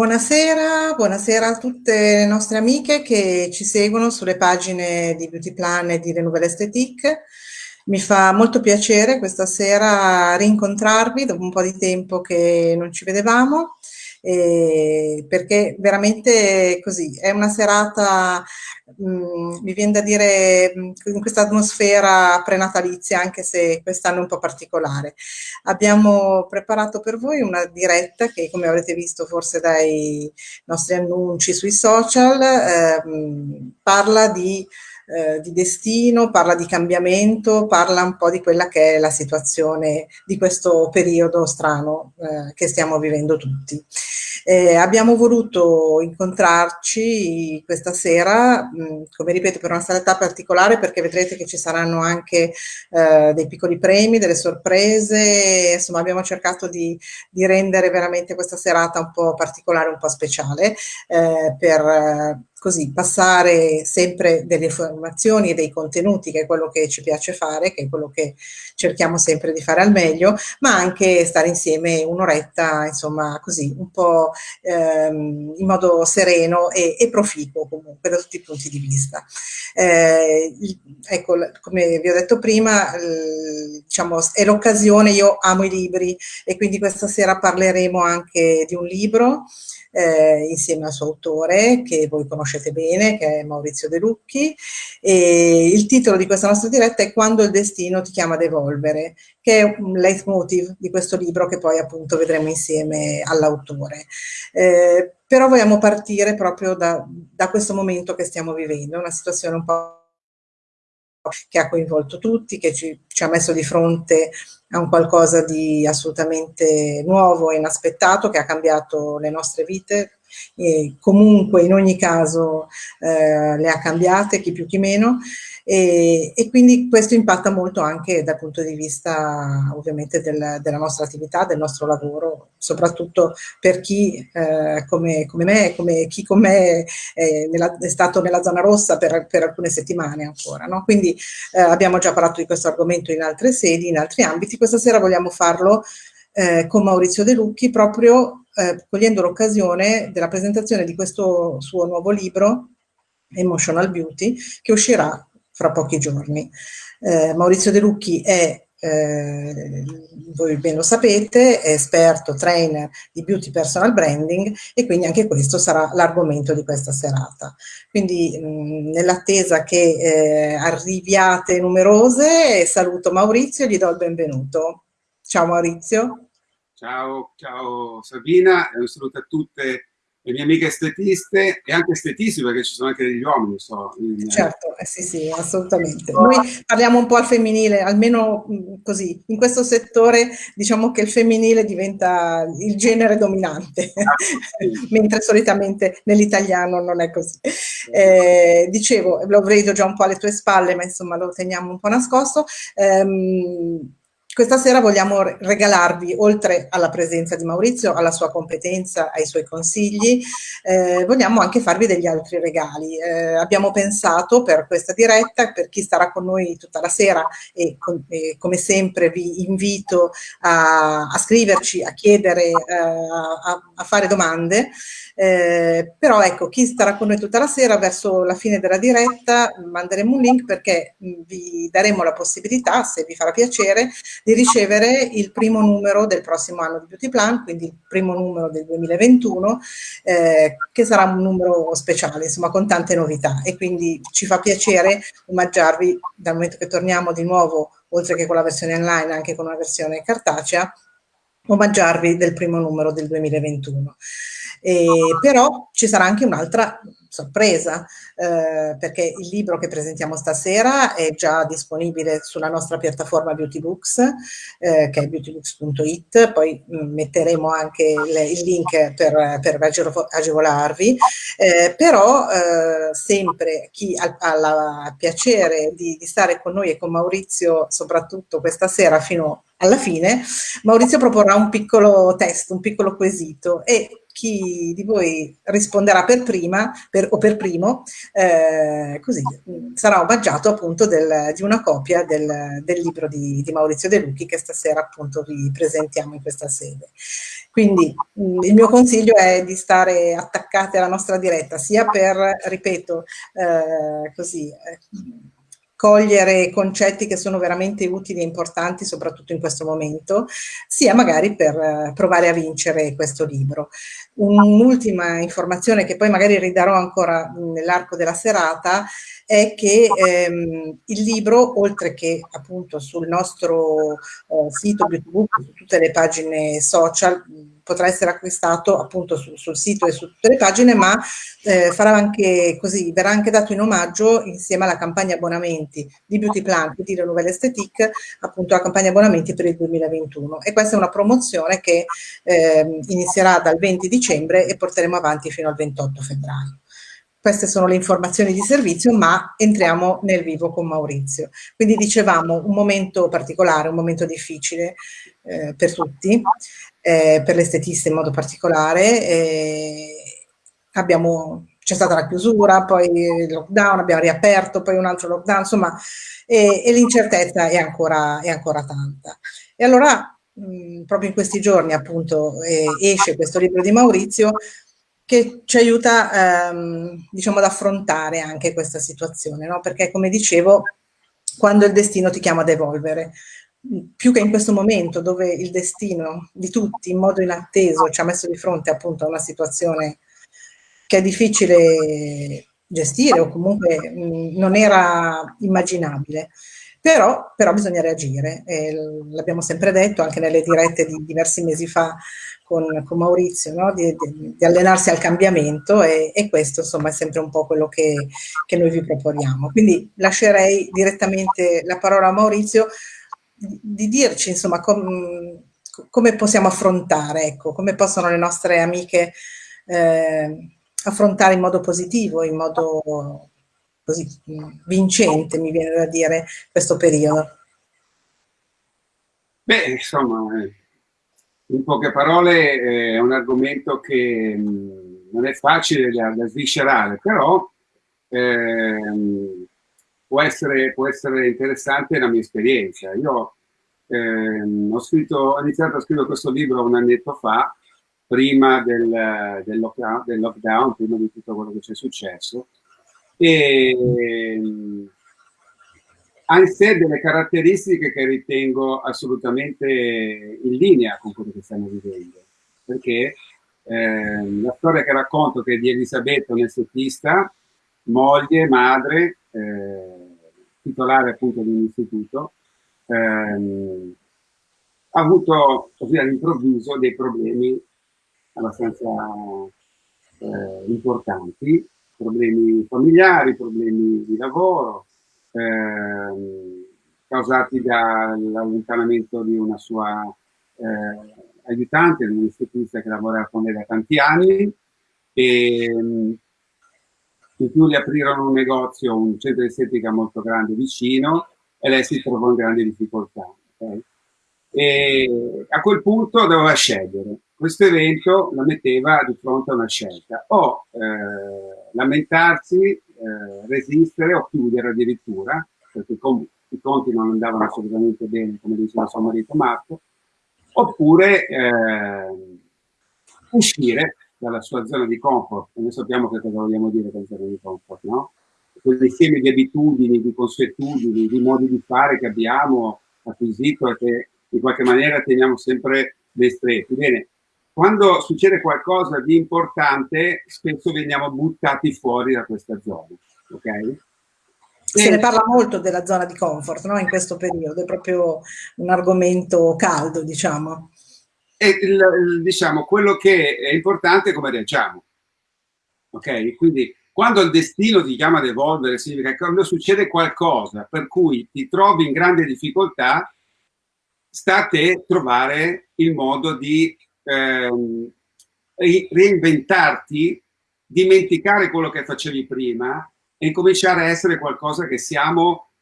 Buonasera, buonasera a tutte le nostre amiche che ci seguono sulle pagine di Beauty Plan e di Le Nouvelle Esthétique. Mi fa molto piacere questa sera rincontrarvi dopo un po' di tempo che non ci vedevamo, eh, perché veramente così, è una serata mh, mm, mi viene da dire mm, in questa atmosfera prenatalizia, anche se quest'anno è un po' particolare. Abbiamo preparato per voi una diretta che, come avrete visto forse dai nostri annunci sui social, ehm, parla di eh, di destino, parla di cambiamento, parla un po' di quella che è la situazione di questo periodo strano eh, che stiamo vivendo tutti. Eh, abbiamo voluto incontrarci questa sera, mh, come ripeto, per una serata particolare perché vedrete che ci saranno anche eh, dei piccoli premi, delle sorprese, insomma abbiamo cercato di, di, rendere veramente questa serata un po' particolare, un po' speciale eh, per così passare sempre delle informazioni e dei contenuti, che è quello che ci piace fare, che è quello che cerchiamo sempre di fare al meglio, ma anche stare insieme un'oretta, insomma, così, un po' ehm, in modo sereno e, e, proficuo comunque da tutti i punti di vista. Eh, ecco, come vi ho detto prima, eh, diciamo, è l'occasione, io amo i libri e quindi questa sera parleremo anche di un libro eh, insieme al suo autore che voi conoscete bene, che è Maurizio De Lucchi. E il titolo di questa nostra diretta è Quando il destino ti chiama ad evolvere, che è un leitmotiv di questo libro che poi appunto vedremo insieme all'autore. Eh, però vogliamo partire proprio da, da questo momento che stiamo vivendo, una situazione un po' che ha coinvolto tutti, che ci, ci, ha messo di fronte a un qualcosa di assolutamente nuovo e inaspettato, che ha cambiato le nostre vite, e comunque in ogni caso eh, le ha cambiate, chi più chi meno, e, e, quindi questo impatta molto anche dal punto di vista ovviamente del, della nostra attività, del nostro lavoro, soprattutto per chi eh, come, come, me, come chi con me è, nella, è, stato nella zona rossa per, per alcune settimane ancora. No? Quindi eh, abbiamo già parlato di questo argomento in altre sedi, in altri ambiti, questa sera vogliamo farlo eh, con Maurizio De Lucchi proprio eh, cogliendo l'occasione della presentazione di questo suo nuovo libro, Emotional Beauty, che uscirà fra pochi giorni. Eh, Maurizio De Lucchi è, eh, voi ben lo sapete, è esperto, trainer di beauty personal branding e quindi anche questo sarà l'argomento di questa serata. Quindi nell'attesa che eh, arriviate numerose, saluto Maurizio e gli do il benvenuto. Ciao Maurizio. Ciao, ciao Sabina e un saluto a tutte le mie amiche estetiste e anche estetisti perché ci sono anche degli uomini. So, in... Certo, eh sì, sì, assolutamente. Noi parliamo un po' al femminile, almeno così, in questo settore diciamo che il femminile diventa il genere dominante, ah, sì. mentre solitamente nell'italiano non è così. Eh, dicevo, l'ho vedo già un po' alle tue spalle, ma insomma lo teniamo un po' nascosto. Um, questa sera vogliamo regalarvi, oltre alla presenza di Maurizio, alla sua competenza, ai suoi consigli, eh, vogliamo anche farvi degli altri regali. Eh, abbiamo pensato per questa diretta, per chi starà con noi tutta la sera e, con, e come sempre vi invito a, a scriverci, a chiedere, eh, a, a, fare domande, eh, però ecco, chi starà con noi tutta la sera, verso la fine della diretta manderemo un link perché vi daremo la possibilità, se vi farà piacere, di ricevere il primo numero del prossimo anno di Beauty Plan, quindi il primo numero del 2021, eh, che sarà un numero speciale, insomma, con tante novità e quindi ci fa piacere omaggiarvi dal momento che torniamo di nuovo, oltre che con la versione online, anche con una versione cartacea, omaggiarvi del primo numero del 2021. E, però ci sarà anche un'altra sorpresa, eh, perché il libro che presentiamo stasera è già disponibile sulla nostra piattaforma Beautybooks, eh, che è beautybooks.it, poi mm, metteremo anche il, il link per, per agevolarvi, eh, però eh, sempre chi ha, ha piacere di, di stare con noi e con Maurizio, soprattutto questa sera fino alla fine, Maurizio proporrà un piccolo test, un piccolo quesito. E chi di voi risponderà per prima per, o per primo, eh, così sarà omaggiato appunto del, di una copia del, del libro di, di, Maurizio De Lucchi che stasera appunto vi presentiamo in questa sede. Quindi mh, il mio consiglio è di stare attaccati alla nostra diretta, sia per, ripeto, eh, così... Eh, cogliere concetti che sono veramente utili e importanti, soprattutto in questo momento, sia magari per eh, provare a vincere questo libro. Un'ultima informazione che poi magari ridarò ancora nell'arco della serata è che ehm, il libro, oltre che appunto sul nostro eh, sito su tutte le pagine social, potrà essere acquistato appunto su, sul sito e su tutte le pagine, ma eh, farà anche così, verrà anche dato in omaggio insieme alla campagna abbonamenti di Beauty Plan di La Nouvelle Esthétique, appunto la campagna abbonamenti per il 2021. E questa è una promozione che eh, inizierà dal 20 dicembre e porteremo avanti fino al 28 febbraio. Queste sono le informazioni di servizio, ma entriamo nel vivo con Maurizio. Quindi dicevamo un momento particolare, un momento difficile eh, per tutti, eh, per l'estetista in modo particolare. Eh, c'è stata la chiusura, poi il lockdown, abbiamo riaperto, poi un altro lockdown, insomma, e, e l'incertezza è ancora, è ancora tanta. E allora, mh, proprio in questi giorni, appunto, eh, esce questo libro di Maurizio, che ci aiuta ehm, diciamo ad affrontare anche questa situazione, no? perché come dicevo, quando il destino ti chiama ad evolvere, più che in questo momento dove il destino di tutti in modo inatteso ci ha messo di fronte appunto a una situazione che è difficile gestire o comunque mh, non era immaginabile. Però, però bisogna reagire, l'abbiamo sempre detto anche nelle dirette di diversi mesi fa con, con Maurizio, no? di, di, di, allenarsi al cambiamento e, e, questo insomma è sempre un po' quello che, che noi vi proponiamo. Quindi lascerei direttamente la parola a Maurizio di dirci insomma com, come possiamo affrontare, ecco, come possono le nostre amiche eh, affrontare in modo positivo, in modo così vincente, mi viene da dire, questo periodo? Beh, insomma, in poche parole è un argomento che non è facile da, da sviscerare, però ehm, può, essere, può, essere, interessante la mia esperienza. Io ehm, ho, scritto, ho, iniziato a scrivere questo libro un annetto fa, prima del, del, lockdown, del lockdown, prima di tutto quello che c'è successo, e ha in sé delle caratteristiche che ritengo assolutamente in linea con quello che stiamo vivendo, perché eh, la storia che racconto che è di Elisabetta, un'estetista, moglie, madre, eh, titolare appunto di un istituto, ehm, ha avuto così all'improvviso dei problemi abbastanza eh, importanti. Problemi familiari, problemi di lavoro, eh, causati dall'allontanamento di una sua eh, aiutante, di un'istitutrice che lavora con lei da tanti anni, e in più le aprirono un negozio, un centro estetica molto grande vicino e lei si trovò in grandi difficoltà. Okay? E a quel punto doveva scegliere. Questo evento la metteva di fronte a una scelta, o eh, lamentarsi, eh, resistere o chiudere addirittura, perché i conti non andavano assolutamente bene, come diceva suo marito Marco, oppure eh, uscire dalla sua zona di comfort. E noi sappiamo che cosa vogliamo dire con zona di comfort, no? Quell'insieme di abitudini, di consuetudini, di modi di fare che abbiamo acquisito e che in qualche maniera teniamo sempre dei stretti. Bene, quando succede qualcosa di importante, spesso veniamo buttati fuori da questa zona. Okay? Se ne parla molto della zona di comfort no? in questo periodo, è proprio un argomento caldo, diciamo. E il, diciamo, quello che è importante è come reagiamo. Ok? Quindi quando il destino ti chiama ad evolvere, significa che quando succede qualcosa per cui ti trovi in grande difficoltà, sta a te trovare il modo di ehm, reinventarti, dimenticare quello che facevi prima e incominciare a essere qualcosa che siamo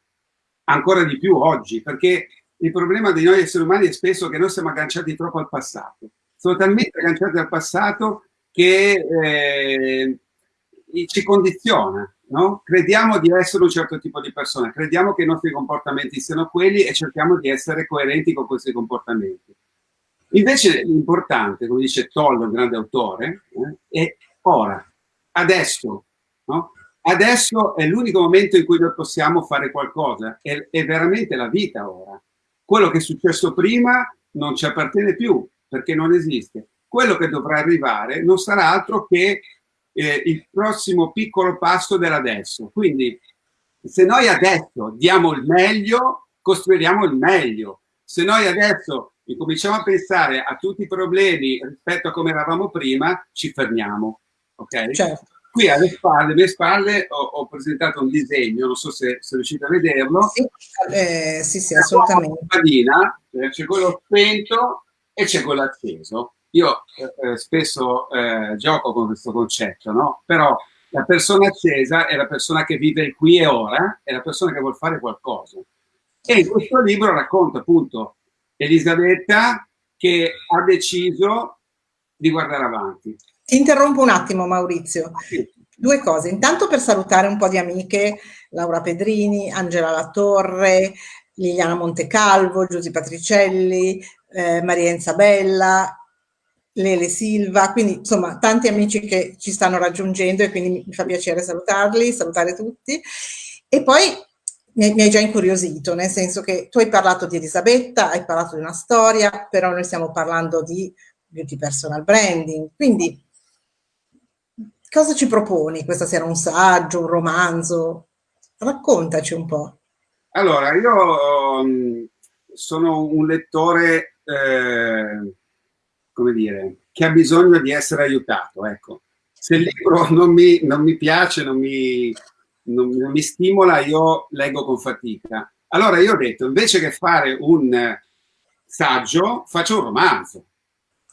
ancora di più oggi, perché il problema di noi esseri umani è spesso che noi siamo agganciati troppo al passato. Sono talmente agganciati al passato che eh, ci condiziona, no? Crediamo di essere un certo tipo di persona, crediamo che i nostri comportamenti siano quelli e cerchiamo di essere coerenti con questi comportamenti. Invece l'importante, come dice Tollo, il grande autore, eh, è ora, adesso, no? Adesso è l'unico momento in cui noi possiamo fare qualcosa, è, è veramente la vita ora. Quello che è successo prima non ci appartiene più, perché non esiste. Quello che dovrà arrivare non sarà altro che eh, il prossimo piccolo passo dell'adesso. Quindi se noi adesso diamo il meglio, costruiamo il meglio. Se noi adesso incominciamo a pensare a tutti i problemi rispetto a come eravamo prima, ci fermiamo. Ok? Certo. Qui alle spalle, alle mie spalle ho, ho, presentato un disegno, non so se, se riuscite a vederlo. Sì, eh, sì, sì assolutamente. Eh, c'è quello spento e c'è quello acceso. Io eh, eh, spesso eh, gioco con questo concetto, no? Però la persona accesa è la persona che vive qui e ora, è la persona che vuole fare qualcosa. E in questo libro racconta appunto Elisabetta che ha deciso di guardare avanti. Ti interrompo un attimo Maurizio. Due cose. Intanto per salutare un po' di amiche, Laura Pedrini, Angela Latorre, Liliana Montecalvo, Giusy Patricelli, eh, Maria Enzabella, Lele Silva, quindi insomma tanti amici che ci stanno raggiungendo e quindi mi fa piacere salutarli, salutare tutti. E poi mi hai già incuriosito, nel senso che tu hai parlato di Elisabetta, hai parlato di una storia, però noi stiamo parlando di beauty personal branding, quindi cosa ci proponi questa sera? Un saggio, un romanzo? Raccontaci un po'. Allora, io um, sono un lettore, eh, come dire, che ha bisogno di essere aiutato, ecco. Se il libro non mi, non mi piace, non mi, non, non mi stimola, io leggo con fatica. Allora io ho detto, invece che fare un saggio, faccio un romanzo.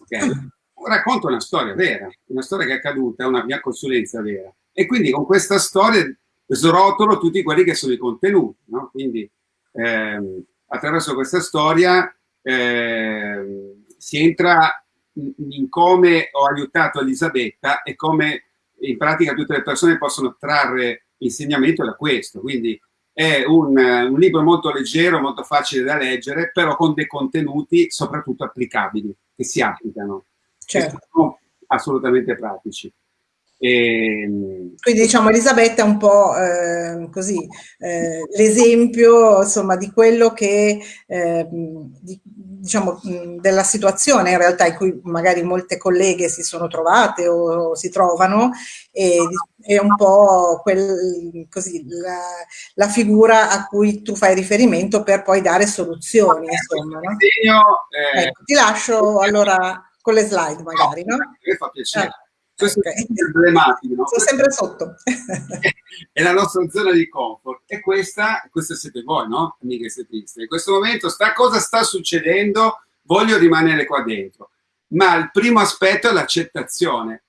Okay? Racconto una storia vera, una storia che è accaduta, una mia consulenza vera. E quindi con questa storia srotolo tutti quelli che sono i contenuti. No? Quindi ehm, attraverso questa storia ehm, si entra in, in come ho aiutato Elisabetta e come in pratica tutte le persone possono trarre insegnamento da questo, quindi è un, un, libro molto leggero, molto facile da leggere, però con dei contenuti soprattutto applicabili, che si applicano, certo. sono assolutamente pratici. E... Ehm, Quindi diciamo Elisabetta è un po' eh, così eh, l'esempio insomma di quello che eh, di, diciamo della situazione in realtà in cui magari molte colleghe si sono trovate o, o si trovano e è un po' quel, così, la, la, figura a cui tu fai riferimento per poi dare soluzioni insomma, no? Eh, ecco, ti lascio allora con le slide magari no? Mi fa piacere eh. Questo okay. è emblematico. No? Sono sempre sotto. è la nostra zona di comfort. E questa, questa siete voi, no? Amiche setiste. In questo momento sta cosa sta succedendo, voglio rimanere qua dentro. Ma il primo aspetto è l'accettazione.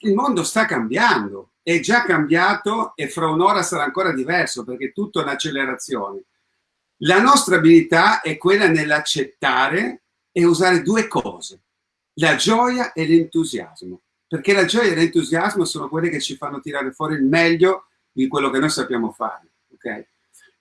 Il mondo sta cambiando, è già cambiato e fra un'ora sarà ancora diverso perché è tutto un'accelerazione. La nostra abilità è quella nell'accettare e usare due cose, la gioia e l'entusiasmo perché la gioia e l'entusiasmo sono quelle che ci fanno tirare fuori il meglio di quello che noi sappiamo fare. Okay?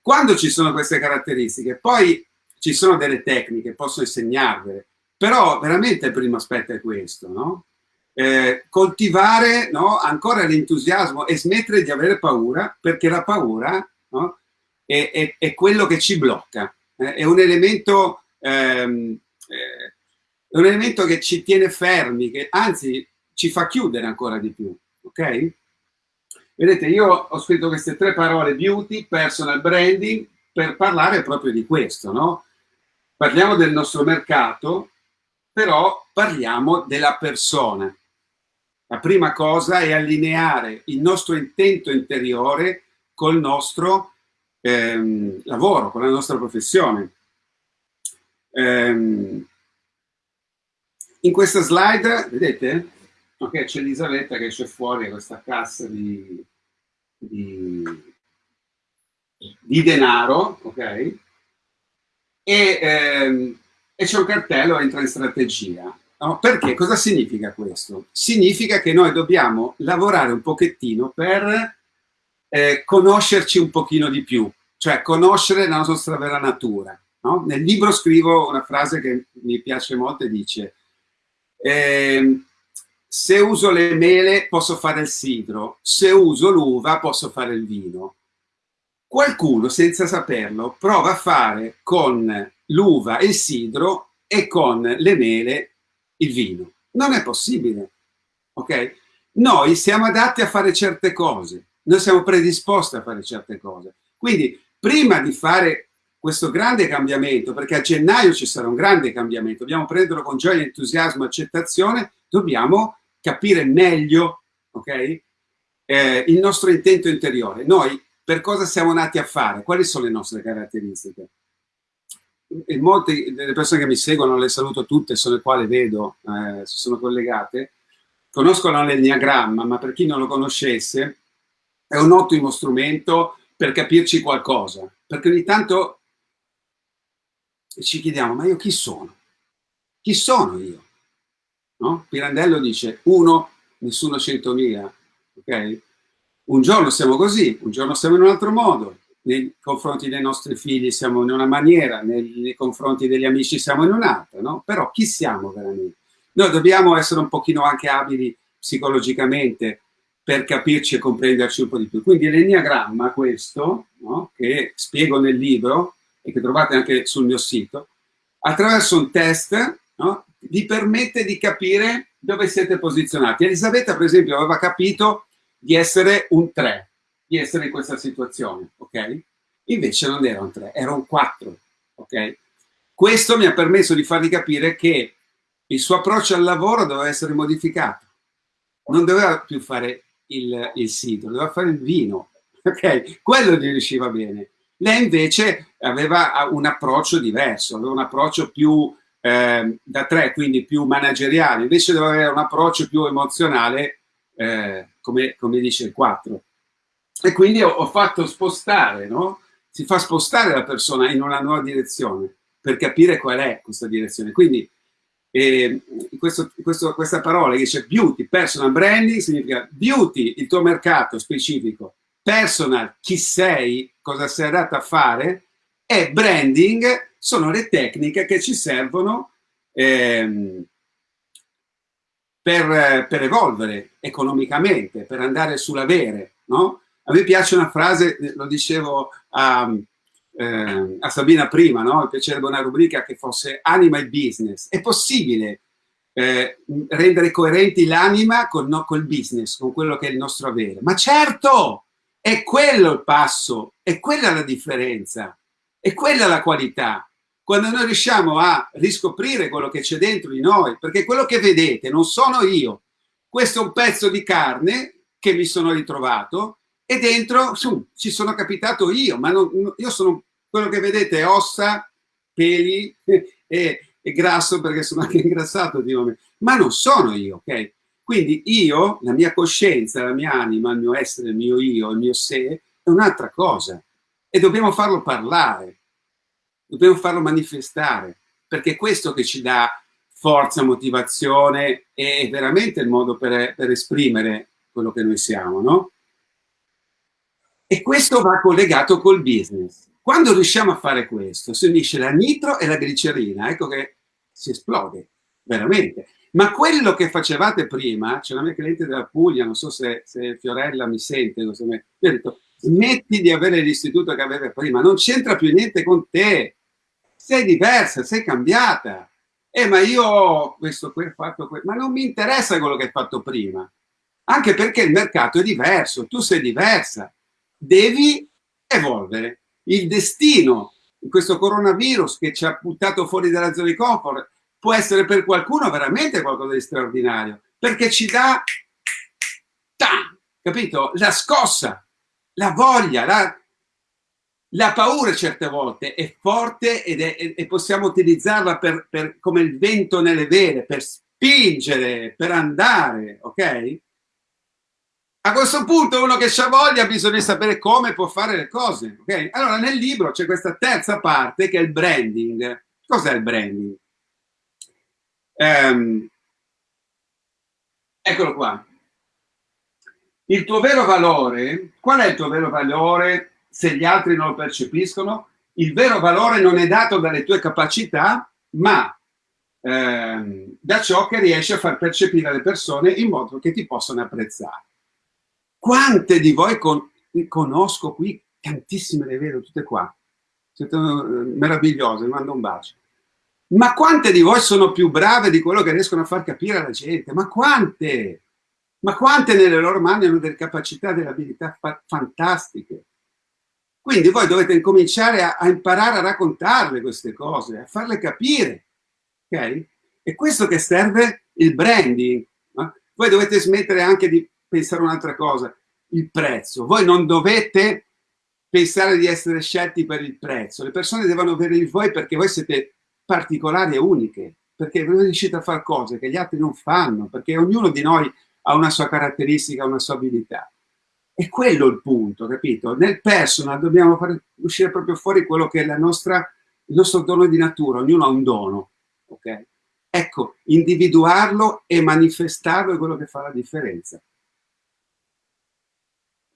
Quando ci sono queste caratteristiche, poi ci sono delle tecniche, posso insegnarvele, però veramente il primo aspetto è questo, no? eh, coltivare no, ancora l'entusiasmo e smettere di avere paura, perché la paura no, è, è, è, quello che ci blocca, eh, è, un elemento, ehm, eh, è un elemento che ci tiene fermi, che anzi ci fa chiudere ancora di più, ok? Vedete, io ho scritto queste tre parole, beauty, personal branding, per parlare proprio di questo, no? Parliamo del nostro mercato, però parliamo della persona. La prima cosa è allineare il nostro intento interiore col nostro ehm, lavoro, con la nostra professione. Ehm, in questa slide, vedete, Ok, c'è Elisabetta che esce fuori questa cassa di, di, di denaro, ok? E, ehm, e c'è un cartello, entra in strategia. No? Perché? Cosa significa questo? Significa che noi dobbiamo lavorare un pochettino per eh, conoscerci un pochino di più, cioè conoscere la nostra vera natura. No? Nel libro scrivo una frase che mi piace molto e dice eh, se uso le mele posso fare il sidro, se uso l'uva posso fare il vino. Qualcuno, senza saperlo, prova a fare con l'uva il sidro e con le mele il vino. Non è possibile, ok? Noi siamo adatti a fare certe cose, noi siamo predisposti a fare certe cose. Quindi, prima di fare questo grande cambiamento, perché a gennaio ci sarà un grande cambiamento, dobbiamo prenderlo con gioia, entusiasmo, accettazione, dobbiamo capire meglio okay, eh, il nostro intento interiore. Noi per cosa siamo nati a fare? Quali sono le nostre caratteristiche? E molte delle persone che mi seguono, le saluto tutte, sono le quali vedo, eh, si sono collegate, conoscono l'enneagramma, ma per chi non lo conoscesse, è un ottimo strumento per capirci qualcosa, perché ogni tanto ci chiediamo, ma io chi sono? Chi sono io? No? Pirandello dice, uno, nessuno centomila, ok? Un giorno siamo così, un giorno siamo in un altro modo, nei confronti dei nostri figli siamo in una maniera, nei, nei confronti degli amici siamo in un'altra, no? Però chi siamo veramente? Noi dobbiamo essere un pochino anche abili psicologicamente per capirci e comprenderci un po' di più. Quindi l'enneagramma, questo, no? che spiego nel libro, e che trovate anche sul mio sito, attraverso un test no, vi permette di capire dove siete posizionati. Elisabetta, per esempio, aveva capito di essere un 3, di essere in questa situazione, ok? Invece non era un 3, era un 4, ok? Questo mi ha permesso di farvi capire che il suo approccio al lavoro doveva essere modificato. Non doveva più fare il, il sito, doveva fare il vino, ok? Quello gli riusciva bene. Lei invece aveva un approccio diverso, aveva un approccio più eh, da tre, quindi più manageriale, invece doveva avere un approccio più emozionale, eh, come, come, dice il 4. E quindi ho, ho fatto spostare, no? Si fa spostare la persona in una nuova direzione per capire qual è questa direzione. Quindi eh, questo, questo, questa parola che dice beauty, personal branding, significa beauty, il tuo mercato specifico, personal, chi sei, cosa sei adatta a fare, e branding sono le tecniche che ci servono ehm, per, per, evolvere economicamente, per andare sull'avere. No? A me piace una frase, lo dicevo a, eh, a Sabina prima, no? mi piacerebbe una rubrica che fosse anima e business. È possibile eh, rendere coerenti l'anima col, no, col business, con quello che è il nostro avere. Ma certo, è quello il passo, è quella la differenza, è quella la qualità. Quando noi riusciamo a riscoprire quello che c'è dentro di noi, perché quello che vedete non sono io, questo è un pezzo di carne che mi sono ritrovato e dentro su, ci sono capitato io, ma non, io sono quello che vedete ossa, peli e, e grasso perché sono anche ingrassato, dico, ma non sono io, ok? Quindi io, la mia coscienza, la mia anima, il mio essere, il mio io, il mio sé, è un'altra cosa. E dobbiamo farlo parlare, dobbiamo farlo manifestare, perché è questo che ci dà forza, motivazione e veramente il modo per, per esprimere quello che noi siamo, no? E questo va collegato col business. Quando riusciamo a fare questo, si unisce la nitro e la glicerina, ecco che si esplode, veramente. Ma quello che facevate prima, c'è una mia cliente della Puglia, non so se, se Fiorella mi sente, mi ha detto, smetti di avere l'istituto che avevi prima, non c'entra più niente con te, sei diversa, sei cambiata. Eh, ma io ho questo, quel, fatto, quel, ma non mi interessa quello che hai fatto prima, anche perché il mercato è diverso, tu sei diversa, devi evolvere. Il destino questo coronavirus che ci ha buttato fuori dalla zona di comfort può essere per qualcuno veramente qualcosa di straordinario, perché ci dà, ta, capito? La scossa, la voglia, la, la paura certe volte è forte ed è, e possiamo utilizzarla per, per, come il vento nelle vele, per spingere, per andare, ok? A questo punto uno che ha voglia bisogna sapere come può fare le cose, ok? Allora nel libro c'è questa terza parte che è il branding. Cos'è il branding? Ehm, eccolo qua. Il tuo vero valore, qual è il tuo vero valore se gli altri non lo percepiscono? Il vero valore non è dato dalle tue capacità, ma ehm, da ciò che riesci a far percepire alle persone in modo che ti possano apprezzare. Quante di voi con, conosco qui, tantissime le vedo, tutte qua, siete eh, meravigliose, vi mando un bacio. Ma quante di voi sono più brave di quello che riescono a far capire alla gente? Ma quante? Ma quante nelle loro mani hanno delle capacità, delle abilità fa fantastiche? Quindi voi dovete incominciare a, a, imparare a raccontarle queste cose, a farle capire. Ok? E questo che serve il branding. No? Voi dovete smettere anche di pensare un'altra cosa, il prezzo. Voi non dovete pensare di essere scelti per il prezzo. Le persone devono vedere voi perché voi siete particolari e uniche, perché riuscite a fare cose che gli altri non fanno, perché ognuno di noi ha una sua caratteristica, una sua abilità. E quello è il punto, capito? Nel personal dobbiamo far uscire proprio fuori quello che è la nostra, il nostro dono di natura, ognuno ha un dono, ok? Ecco, individuarlo e manifestarlo è quello che fa la differenza.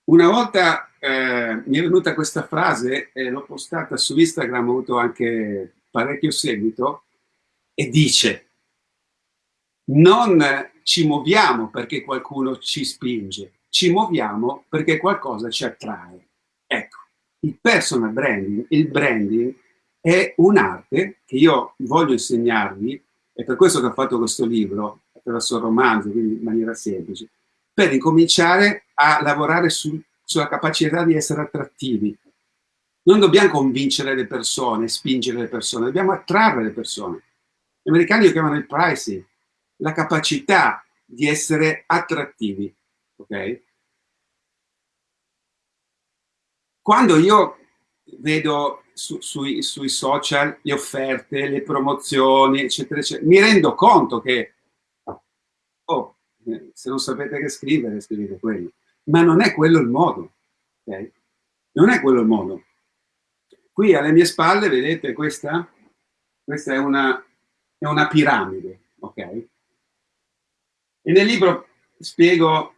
Una volta eh, mi è venuta questa frase e l'ho postata su Instagram, ho avuto anche parecchio seguito, e dice non ci muoviamo perché qualcuno ci spinge, ci muoviamo perché qualcosa ci attrae. Ecco, il personal branding, il branding è un'arte che io voglio insegnarvi, è per questo che ho fatto questo libro, attraverso il romanzo, quindi in maniera semplice, per incominciare a lavorare sul, sulla capacità di essere attrattivi. Non dobbiamo convincere le persone, spingere le persone, dobbiamo attrarre le persone. Gli americani lo chiamano il pricing, la capacità di essere attrattivi. Ok? Quando io vedo su, sui, sui, social le offerte, le promozioni, eccetera, eccetera, mi rendo conto che, oh, se non sapete che scrivere, scrivete quello. Ma non è quello il modo. Okay? Non è quello il modo. Qui alle mie spalle, vedete questa? Questa è una, è una piramide, ok? E nel libro spiego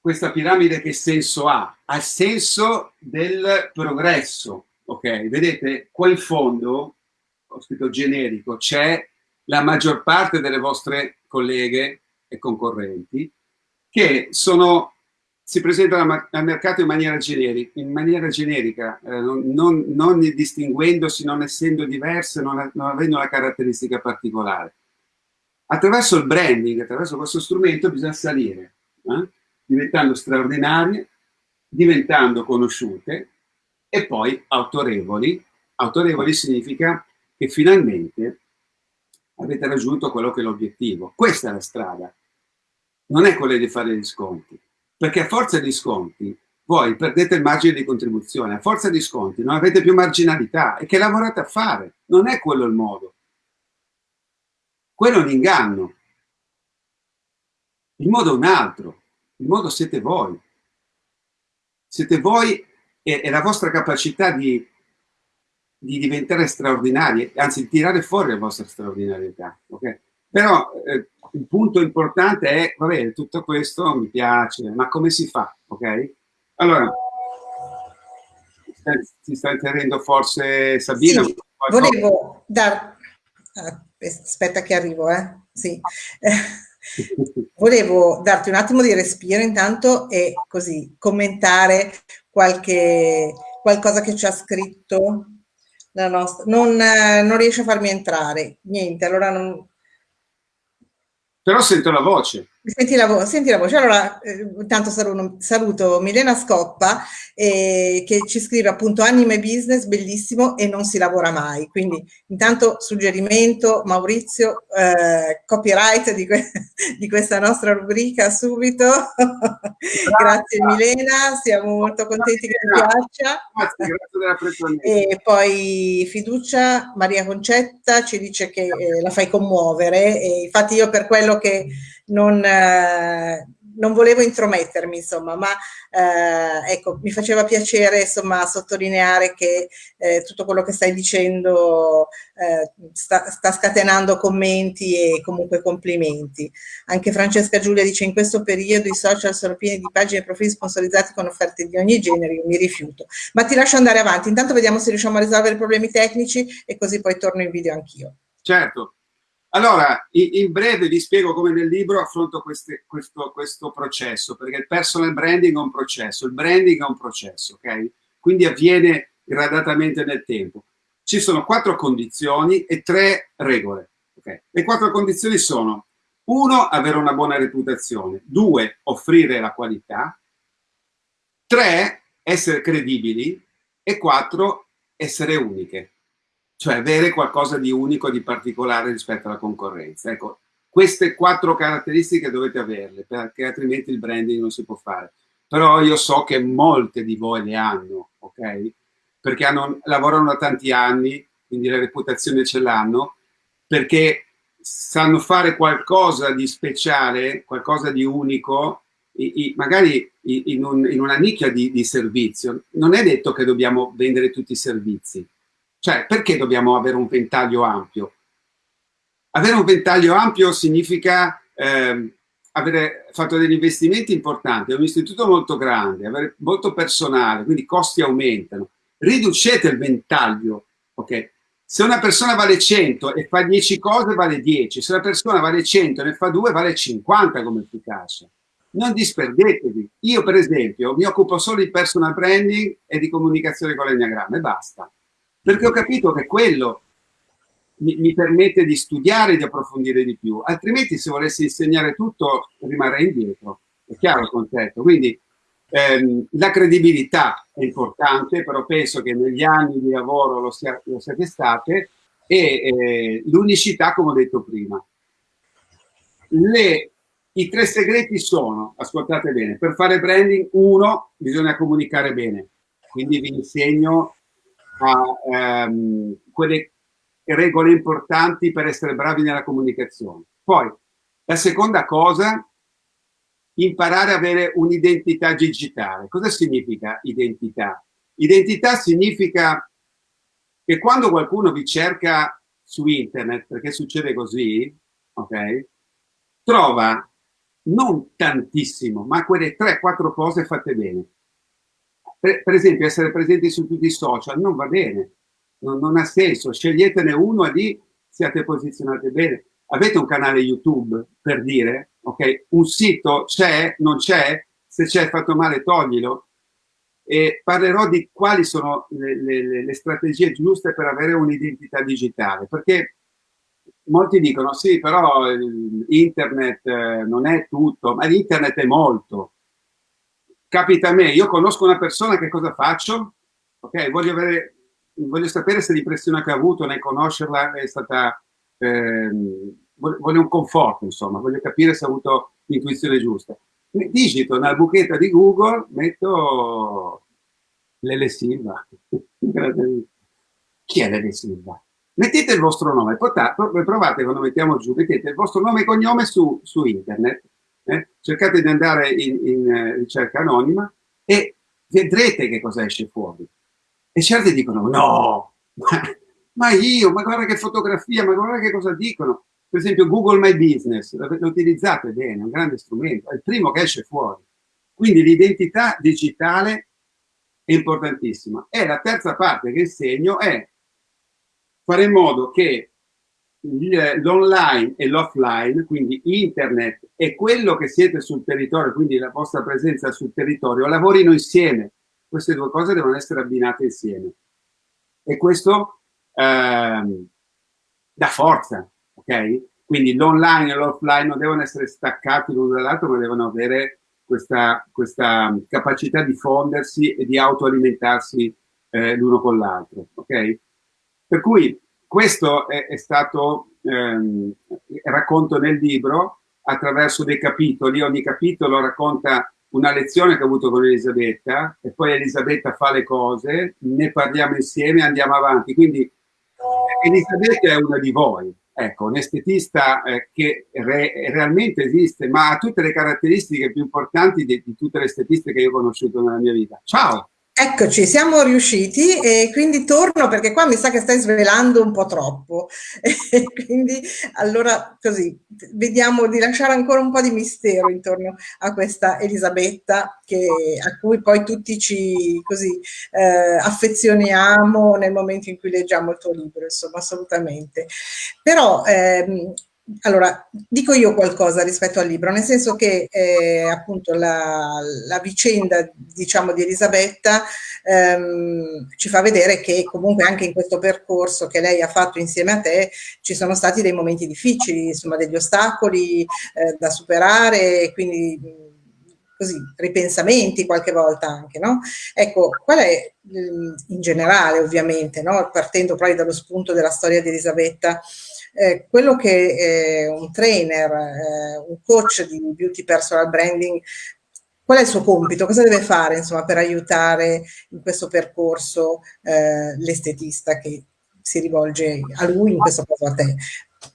questa piramide che senso ha. Ha senso del progresso, ok? Vedete, qua in fondo, ho scritto generico, c'è la maggior parte delle vostre colleghe e concorrenti che sono, si presentano al mercato in maniera generica, in maniera generica eh, non, non, distinguendosi, non essendo diverse, non, non avendo una caratteristica particolare. Attraverso il branding, attraverso questo strumento bisogna salire, eh? diventando straordinarie, diventando conosciute e poi autorevoli. Autorevoli significa che finalmente avete raggiunto quello che è l'obiettivo. Questa è la strada non è quella di fare gli sconti, perché a forza di sconti voi perdete il margine di contribuzione, a forza di sconti non avete più marginalità e che lavorate a fare, non è quello il modo. Quello è un inganno. Il modo è un altro, il modo siete voi. Siete voi e, e la vostra capacità di, di diventare straordinari, anzi tirare fuori la vostra straordinarietà. Okay? Però eh, il punto importante è, va bene, tutto questo mi piace, ma come si fa, ok? Allora, si sta intervenendo forse Sabina? Sì, volevo dar... Aspetta che arrivo, eh? Sì. volevo darti un attimo di respiro intanto e così commentare qualche, qualcosa che ci ha scritto la nostra... Non, non riesce a farmi entrare, niente, allora non, però sento la voce. Senti la, vo senti la voce. Allora, eh, intanto saluto, saluto Milena Scoppa eh, che ci scrive appunto anime business, bellissimo e non si lavora mai. Quindi intanto suggerimento Maurizio, eh, copyright di, que di, questa nostra rubrica subito. grazie Milena, siamo molto contenti che ti piaccia. Grazie, grazie E poi fiducia, Maria Concetta ci dice che eh, la fai commuovere e infatti io per quello che non, eh, non volevo intromettermi, insomma, ma eh, ecco, mi faceva piacere insomma, sottolineare che eh, tutto quello che stai dicendo eh, sta, sta, scatenando commenti e comunque complimenti. Anche Francesca Giulia dice in questo periodo i social sono pieni di pagine e profili sponsorizzati con offerte di ogni genere, io mi rifiuto. Ma ti lascio andare avanti, intanto vediamo se riusciamo a risolvere i problemi tecnici e così poi torno in video anch'io. Certo, allora, in breve vi spiego come nel libro affronto queste, questo, questo, processo, perché il personal branding è un processo, il branding è un processo, ok? Quindi avviene gradatamente nel tempo. Ci sono quattro condizioni e tre regole, ok? Le quattro condizioni sono, uno, avere una buona reputazione, due, offrire la qualità, tre, essere credibili e quattro, essere uniche cioè avere qualcosa di unico, di particolare rispetto alla concorrenza. Ecco, queste quattro caratteristiche dovete averle, perché altrimenti il branding non si può fare. Però io so che molte di voi le hanno, ok? Perché hanno, lavorano da tanti anni, quindi la reputazione ce l'hanno, perché sanno fare qualcosa di speciale, qualcosa di unico, magari in, una nicchia di, di servizio. Non è detto che dobbiamo vendere tutti i servizi, cioè, perché dobbiamo avere un ventaglio ampio? Avere un ventaglio ampio significa eh, avere fatto degli investimenti importanti, è un istituto molto grande, avere molto personale, quindi i costi aumentano. Riducete il ventaglio, ok? Se una persona vale 100 e fa 10 cose, vale 10. Se una persona vale 100 e ne fa 2, vale 50 come efficacia. Non disperdetevi. Io, per esempio, mi occupo solo di personal branding e di comunicazione con l'enneagramma e basta perché ho capito che quello mi, mi, permette di studiare e di approfondire di più, altrimenti se volessi insegnare tutto rimarrei indietro, è chiaro il concetto. Quindi ehm, la credibilità è importante, però penso che negli anni di lavoro lo, sia, lo siate state, e eh, l'unicità, come ho detto prima. Le, I tre segreti sono, ascoltate bene, per fare branding, uno, bisogna comunicare bene, quindi vi insegno a ehm, quelle regole importanti per essere bravi nella comunicazione. Poi, la seconda cosa, imparare ad avere un'identità digitale. Cosa significa identità? Identità significa che quando qualcuno vi cerca su internet, perché succede così, ok? Trova non tantissimo, ma quelle 3-4 cose fatte bene. Per, per, esempio, essere presenti su tutti i social non va bene, non, non ha senso. Sceglietene uno e lì siate posizionati bene. Avete un canale YouTube, per dire, ok? Un sito c'è, non c'è, se c'è fatto male toglilo. E parlerò di quali sono le, le, le strategie giuste per avere un'identità digitale, perché molti dicono sì, però internet eh, non è tutto, ma l'internet è molto capita a me, io conosco una persona, che cosa faccio? Ok, voglio, avere, voglio sapere se l'impressione che ha avuto nel conoscerla è stata, ehm, voglio un conforto, insomma, voglio capire se ha avuto l'intuizione giusta. Digito nella buchetta di Google, metto Lele Silva. Chi è Lele Silva? Mettete il vostro nome, provate quando mettiamo giù, mettete il vostro nome e cognome su, su internet eh? cercate di andare in, in eh, ricerca anonima e vedrete che cosa esce fuori. E certi dicono, no, ma, io, ma guarda che fotografia, ma guarda che cosa dicono. Per esempio Google My Business, lo utilizzate bene, è un grande strumento, è il primo che esce fuori. Quindi l'identità digitale è importantissima. E la terza parte che insegno è fare in modo che l'online e l'offline, quindi internet e quello che siete sul territorio, quindi la vostra presenza sul territorio, lavorino insieme. Queste due cose devono essere abbinate insieme. E questo ehm, dà forza, ok? Quindi l'online e l'offline non devono essere staccati l'uno dall'altro, ma devono avere questa, questa, capacità di fondersi e di autoalimentarsi eh, l'uno con l'altro, ok? Per cui questo è, è stato, ehm, racconto nel libro, attraverso dei capitoli, ogni capitolo racconta una lezione che ho avuto con Elisabetta e poi Elisabetta fa le cose, ne parliamo insieme e andiamo avanti. Quindi Elisabetta è una di voi, Ecco, un estetista eh, che re realmente esiste, ma ha tutte le caratteristiche più importanti di, di tutte le estetiste che io ho conosciuto nella mia vita. Ciao! Eccoci, siamo riusciti e quindi torno perché qua mi sa che stai svelando un po' troppo. E quindi allora così vediamo di lasciare ancora un po' di mistero intorno a questa Elisabetta che, a cui poi tutti ci così eh, affezioniamo nel momento in cui leggiamo il tuo libro, insomma, assolutamente. Però ehm, allora, dico io qualcosa rispetto al libro, nel senso che eh, appunto la, la, vicenda, diciamo, di Elisabetta ehm, ci fa vedere che comunque anche in questo percorso che lei ha fatto insieme a te ci sono stati dei momenti difficili, insomma degli ostacoli eh, da superare, quindi così, ripensamenti qualche volta anche, no? Ecco, qual è in generale ovviamente, no? partendo proprio dallo spunto della storia di Elisabetta, eh, quello che eh, un trainer, eh, un coach di beauty personal branding, qual è il suo compito? Cosa deve fare insomma, per aiutare in questo percorso eh, l'estetista che si rivolge a lui, in questo caso a te?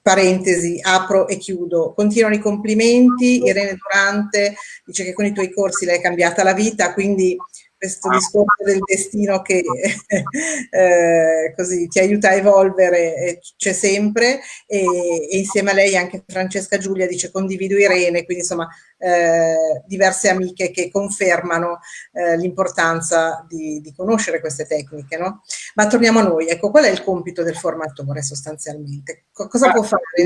Parentesi, apro e chiudo. Continuano i complimenti. Irene Durante dice che con i tuoi corsi l'hai cambiata la vita, quindi questo discorso del destino che eh, così ti aiuta a evolvere c'è sempre e, e, insieme a lei anche Francesca Giulia dice condivido Irene, quindi insomma eh, diverse amiche che confermano eh, l'importanza di, di, conoscere queste tecniche. No? Ma torniamo a noi, ecco qual è il compito del formatore sostanzialmente? Cosa può fare di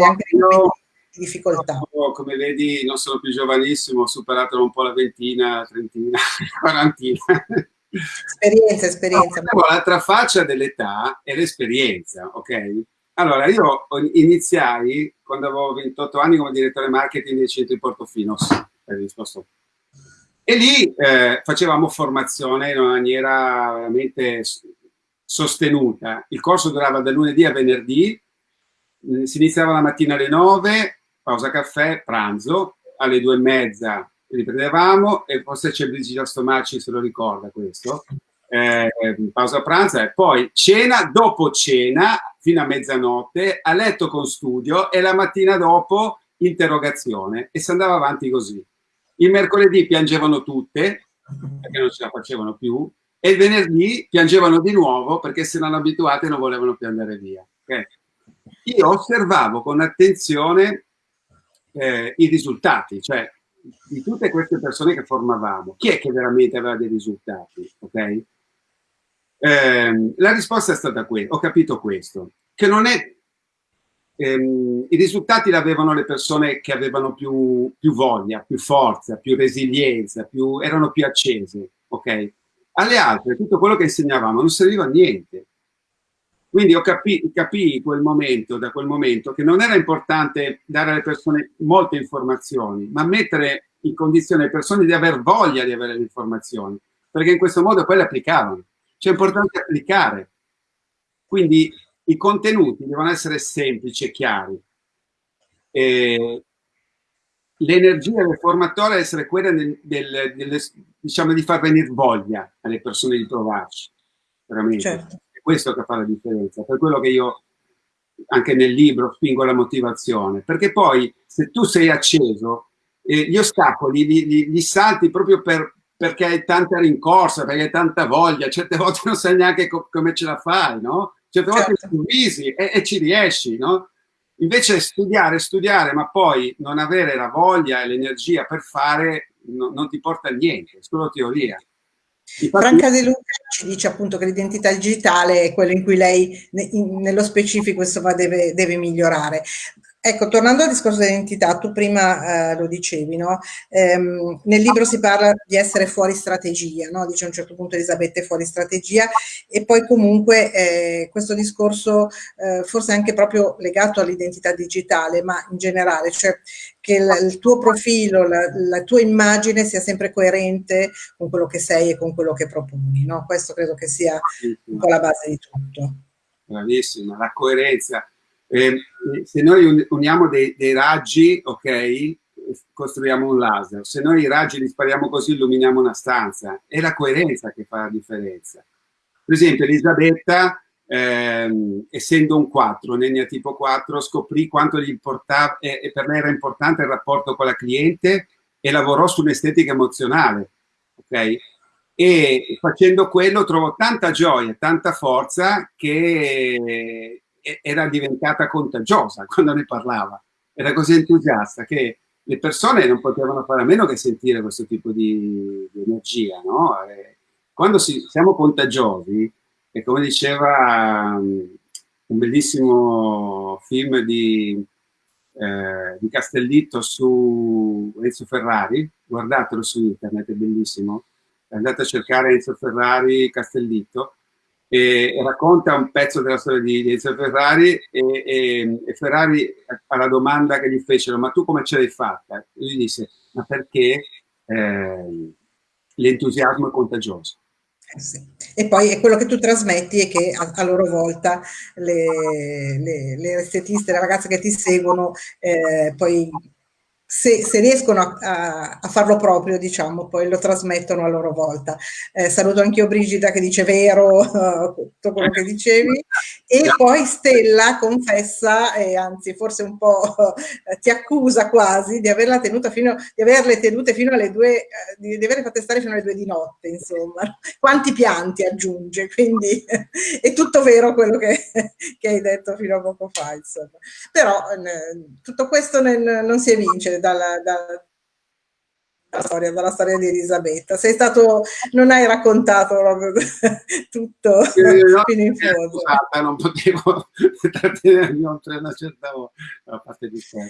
difficoltà? No, come vedi non sono più giovanissimo, ho superato un po' la ventina, trentina, quarantina. Esperienza, esperienza. L'altra faccia dell'età è l'esperienza, ok? Allora, io iniziai quando avevo 28 anni come direttore marketing del centro di Portofino, risposto. E lì eh, facevamo formazione in una maniera veramente sostenuta. Il corso durava da lunedì a venerdì, si iniziava la mattina alle 9, pausa caffè, pranzo, alle due e mezza riprendevamo e forse c'è Brigida Stomacci se lo ricorda questo, eh, pausa pranzo e poi cena, dopo cena fino a mezzanotte, a letto con studio e la mattina dopo interrogazione e si andava avanti così. Il mercoledì piangevano tutte perché non ce la facevano più e il venerdì piangevano di nuovo perché se non abituate non volevano più andare via. Okay? Io osservavo con attenzione eh, i risultati, cioè di tutte queste persone che formavamo, chi è che veramente aveva dei risultati? Okay? Eh, la risposta è stata questa, ho capito questo, che non è, ehm, i risultati l'avevano le persone che avevano più, più, voglia, più forza, più resilienza, più, erano più accese, ok? Alle altre tutto quello che insegnavamo non serviva a niente, quindi ho capito capì quel momento, da quel momento che non era importante dare alle persone molte informazioni, ma mettere in condizione le persone di aver voglia di avere le informazioni, perché in questo modo poi le applicavano. Cioè è importante applicare. Quindi i contenuti devono essere semplici e chiari. L'energia del formatore deve essere quella del, del, del, diciamo, di far venire voglia alle persone di trovarci. Veramente. Certo questo che fa la differenza, per quello che io anche nel libro spingo la motivazione, perché poi se tu sei acceso, eh, gli ostacoli li, li, li salti proprio per, perché hai tanta rincorsa, perché hai tanta voglia, certe volte non sai neanche co come ce la fai, no? Certe volte certo. improvvisi e, e ci riesci, no? Invece studiare, studiare, ma poi non avere la voglia e l'energia per fare no, non ti porta a niente, è solo teoria. Franca De Luca ci dice appunto che l'identità digitale è quello in cui lei nello specifico insomma, deve, deve migliorare. Ecco, tornando al discorso dell'identità, tu prima eh, lo dicevi, no? ehm, nel libro si parla di essere fuori strategia, no? dice a un certo punto Elisabetta è fuori strategia e poi comunque eh, questo discorso eh, forse anche proprio legato all'identità digitale, ma in generale, cioè che il, il tuo profilo, la, la, tua immagine sia sempre coerente con quello che sei e con quello che proponi, no? questo credo che sia un po' la base di tutto. Bravissima, la coerenza eh, se noi uniamo dei, dei, raggi, ok, costruiamo un laser. Se noi i raggi li spariamo così, illuminiamo una stanza. È la coerenza che fa la differenza. Per esempio, Elisabetta ehm, essendo un 4, un tipo 4, scoprì quanto gli importava, e, e per me era importante il rapporto con la cliente e lavorò sull'estetica emozionale, ok? E facendo quello trovo tanta gioia, tanta forza che era diventata contagiosa quando ne parlava. Era così entusiasta che le persone non potevano fare a meno che sentire questo tipo di, di energia, no? quando si, siamo contagiosi, e come diceva um, un bellissimo film di, eh, di Castellitto su Enzo Ferrari, guardatelo su internet, è bellissimo, andate a cercare Enzo Ferrari Castellitto, e, racconta un pezzo della storia di, di Enzo Ferrari e, e, e, Ferrari alla domanda che gli fecero ma tu come ce l'hai fatta? Lui disse ma perché eh, l'entusiasmo è contagioso eh sì. E poi è quello che tu trasmetti e che a, a loro volta le, le, le, estetiste, le ragazze che ti seguono, eh, poi se, se riescono a, a, a, farlo proprio, diciamo, poi lo trasmettono a loro volta. Eh, saluto anche io Brigida che dice vero tutto quello che dicevi. E poi Stella confessa, e anzi forse un po' ti accusa quasi di averla tenuta fino, di averle tenute fino alle due, eh, di, di averle fatte stare fino alle due di notte, insomma. Quanti pianti aggiunge, quindi è tutto vero quello che, che hai detto fino a poco fa, insomma. Però eh, tutto questo non, non si evince dalla, dalla, dalla, storia, dalla storia di Elisabetta. Sei stato, non hai raccontato tutto eh, no, fino in fondo. Scusata, non potevo trattenermi oltre una certa volta, parte di sé.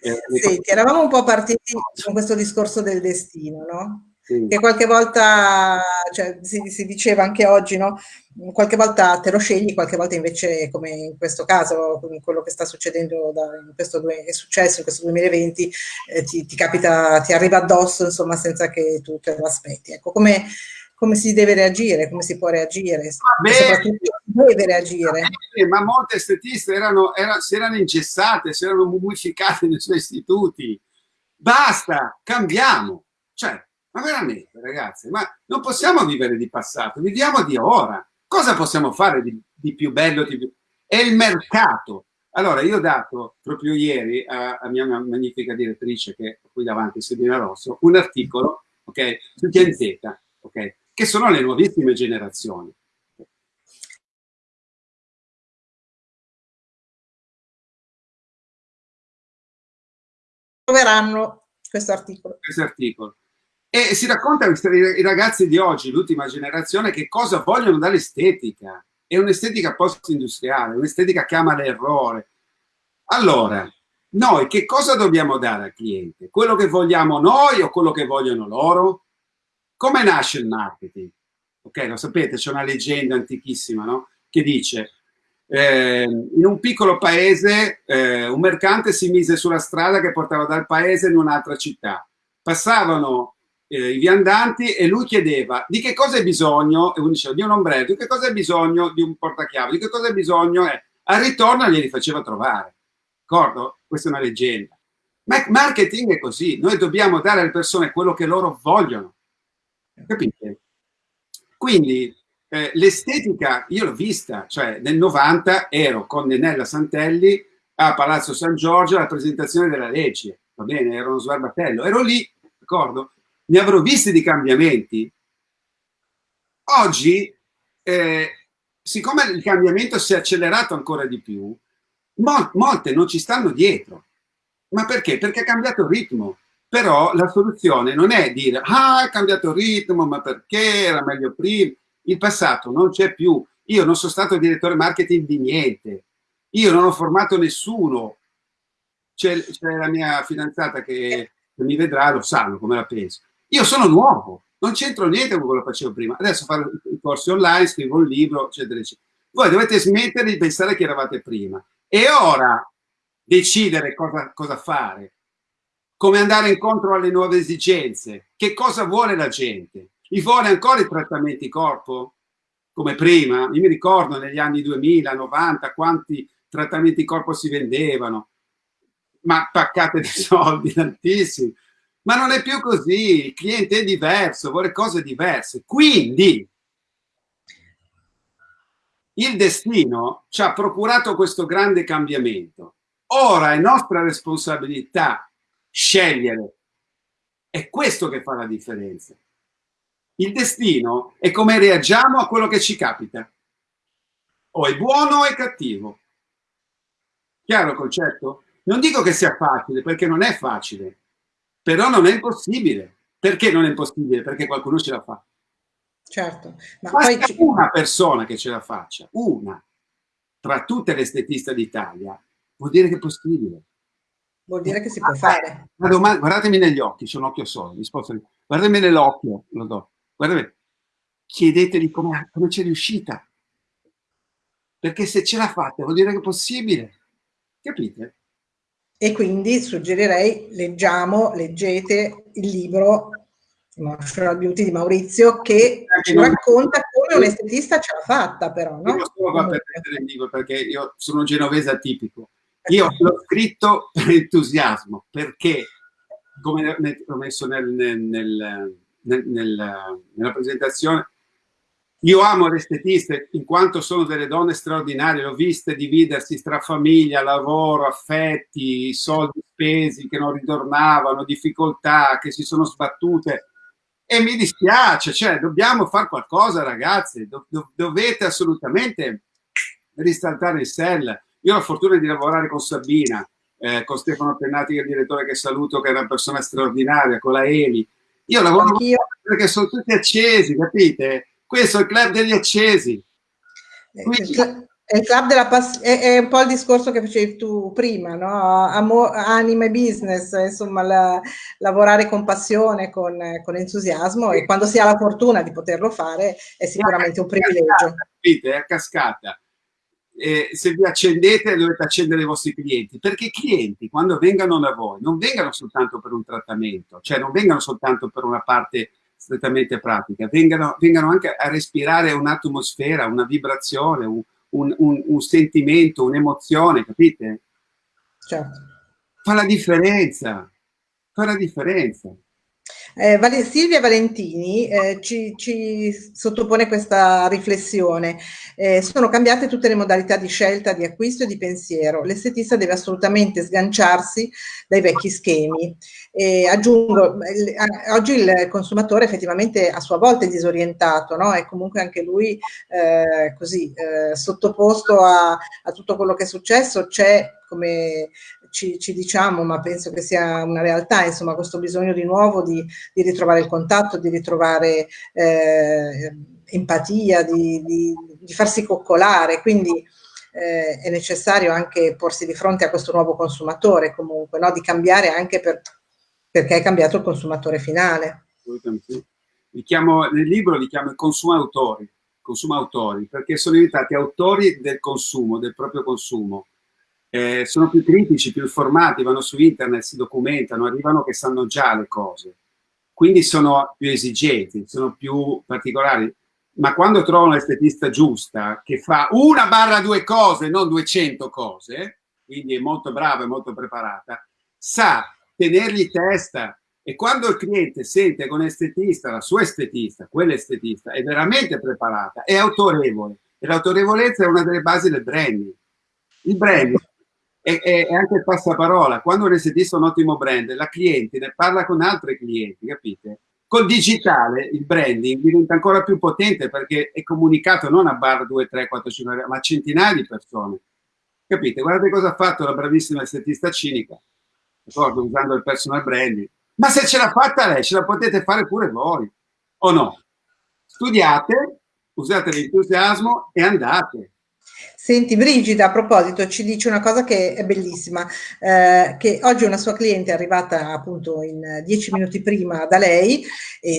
Eh, Senti, eravamo un po' partiti con questo discorso del destino, no? Sì. Che qualche volta, cioè, si, si, diceva anche oggi, no? qualche volta te lo scegli, qualche volta invece, come in questo caso, quello che sta succedendo, da, questo, è successo in questo 2020, eh, ti, ti, capita, ti arriva addosso, insomma, senza che tu te lo aspetti. Ecco, come, come si deve reagire, come si può reagire, Vabbè, soprattutto deve reagire. ma molte estetiste erano, erano, si erano ingessate, si erano mummificate nei suoi istituti. Basta, cambiamo. Cioè, ma veramente, ragazzi, ma non possiamo vivere di passato, viviamo di ora. Cosa possiamo fare di, di più bello? Di più... È il mercato. Allora, io ho dato proprio ieri a, a mia magnifica direttrice, che ho qui davanti, Sabina Rosso, un articolo okay, su Gen Z, okay, che sono le nuovissime generazioni. Troveranno questo articolo. Questo articolo. E si racconta ai ragazzi di oggi, l'ultima generazione, che cosa vogliono dall'estetica. È un'estetica post-industriale, un'estetica che ama l'errore. Allora, noi che cosa dobbiamo dare al cliente? Quello che vogliamo noi o quello che vogliono loro? Come nasce il marketing? Ok, lo sapete, c'è una leggenda antichissima, no? Che dice, eh, in un piccolo paese eh, un mercante si mise sulla strada che portava dal paese in un'altra città. Passavano eh, i viandanti e lui chiedeva di che cosa hai bisogno, e uno diceva di un ombrello, di che cosa hai bisogno di un portachiavi, di che cosa hai bisogno, eh. al ritorno glieli faceva trovare, d'accordo? Questa è una leggenda. Ma marketing è così, noi dobbiamo dare alle persone quello che loro vogliono, capite? Quindi eh, l'estetica, io l'ho vista, cioè nel 90 ero con Nenella Santelli a Palazzo San Giorgio alla presentazione della legge, va bene, ero uno sbarbatello, ero lì, d'accordo? Ne avrò visti di cambiamenti. Oggi, eh, siccome il cambiamento si è accelerato ancora di più, mol molte non ci stanno dietro. Ma perché? Perché ha cambiato il ritmo. Però la soluzione non è dire, ah, è cambiato il ritmo, ma perché era meglio prima? Il passato non c'è più. Io non sono stato direttore marketing di niente. Io non ho formato nessuno. C'è la mia fidanzata che mi vedrà, lo sanno come la penso. Io sono nuovo, non c'entro niente con quello che facevo prima. Adesso fare i corsi online, scrivo un libro, eccetera, eccetera. Voi dovete smettere di pensare che eravate prima. E ora decidere cosa, cosa fare, come andare incontro alle nuove esigenze, che cosa vuole la gente. Gli vuole ancora i trattamenti corpo? Come prima? Io mi ricordo negli anni 2000, 90, quanti trattamenti corpo si vendevano, ma paccate di soldi tantissimi. Ma non è più così, il cliente è diverso, vuole cose diverse. Quindi, il destino ci ha procurato questo grande cambiamento. Ora è nostra responsabilità scegliere. È questo che fa la differenza. Il destino è come reagiamo a quello che ci capita. O è buono o è cattivo. Chiaro il concetto? Non dico che sia facile, perché non è facile, però non è impossibile. Perché non è impossibile? Perché qualcuno ce la fa. Certo. Ma Basta poi... una persona che ce la faccia, una, tra tutte le estetiste d'Italia, vuol dire che è possibile. Vuol dire che si può fare. Domanda, guardatemi negli occhi, c'è un occhio solo, risposta, guardatemi nell'occhio, lo do. Guardatemi, chiedeteli come, come c'è riuscita. Perché se ce la fate vuol dire che è possibile. Capite? E quindi suggerirei, leggiamo, leggete il libro Natural Beauty di Maurizio che ci racconta come un estetista ce l'ha fatta però, no? Io solo qua per prendere il libro perché io sono un genovese atipico. Io l'ho scritto per entusiasmo perché, come ho messo nel, nel, nel, nella presentazione, io amo le estetiste in quanto sono delle donne straordinarie, le ho viste dividersi tra famiglia, lavoro, affetti, soldi spesi che non ritornavano, difficoltà, che si sono sbattute e mi dispiace, cioè dobbiamo fare qualcosa ragazzi, do, do, dovete assolutamente risaltare il sell. Io ho la fortuna di lavorare con Sabina, eh, con Stefano Pennati che è il direttore che saluto, che è una persona straordinaria, con la Eli. Io lavoro perché sono tutti accesi, capite? Questo è il club degli accesi. Eh, Quindi, è, il club della pass- è, è, un po' il discorso che facevi tu prima, no? Amo- anima e business, insomma, la, lavorare con passione, con, con, entusiasmo e quando si ha la fortuna di poterlo fare è sicuramente un privilegio. Capite? È a cascata. Eh, se vi accendete dovete accendere i vostri clienti perché i clienti quando vengano da voi non vengano soltanto per un trattamento cioè non vengano soltanto per una parte strettamente pratica, vengano, vengano anche a respirare un'atmosfera, una vibrazione, un, un, un, un sentimento, un'emozione, capite? Certo. Fa la differenza, fa la differenza. Eh, Silvia Valentini eh, ci, ci, sottopone questa riflessione. Eh, sono cambiate tutte le modalità di scelta, di acquisto e di pensiero. L'estetista deve assolutamente sganciarsi dai vecchi schemi. aggiungo, oggi il consumatore effettivamente a sua volta è disorientato, no? è comunque anche lui eh, così eh, sottoposto a, a tutto quello che è successo. C'è come ci, ci, diciamo, ma penso che sia una realtà, insomma, questo bisogno di nuovo di, di ritrovare il contatto, di ritrovare eh, empatia, di, di, di, farsi coccolare, quindi eh, è necessario anche porsi di fronte a questo nuovo consumatore comunque, no? di cambiare anche per, perché è cambiato il consumatore finale. Chiamo, nel libro li chiamo i consumautori, consumautori, perché sono diventati autori del consumo, del proprio consumo eh, sono più critici, più informati, vanno su internet, si documentano, arrivano che sanno già le cose. Quindi sono più esigenti, sono più particolari. Ma quando trovano l'estetista giusta, che fa una barra due cose, non 200 cose, quindi è molto brava e molto preparata, sa tenergli testa. E quando il cliente sente un estetista, la sua estetista, quell'estetista, è veramente preparata, è autorevole. E l'autorevolezza è una delle basi del branding. Il branding e, e, anche il passaparola. Quando un estetista è un ottimo brand, la cliente ne parla con altri clienti, capite? Col digitale il branding diventa ancora più potente perché è comunicato non a bar 2, 3, 4, 5, ma a centinaia di persone. Capite? Guardate cosa ha fatto la bravissima estetista cinica, d'accordo? Usando il personal branding. Ma se ce l'ha fatta lei, ce la potete fare pure voi, o no? Studiate, usate l'entusiasmo e andate. Senti Brigida, a proposito, ci dice una cosa che è bellissima, eh, che oggi una sua cliente è arrivata appunto in dieci minuti prima da lei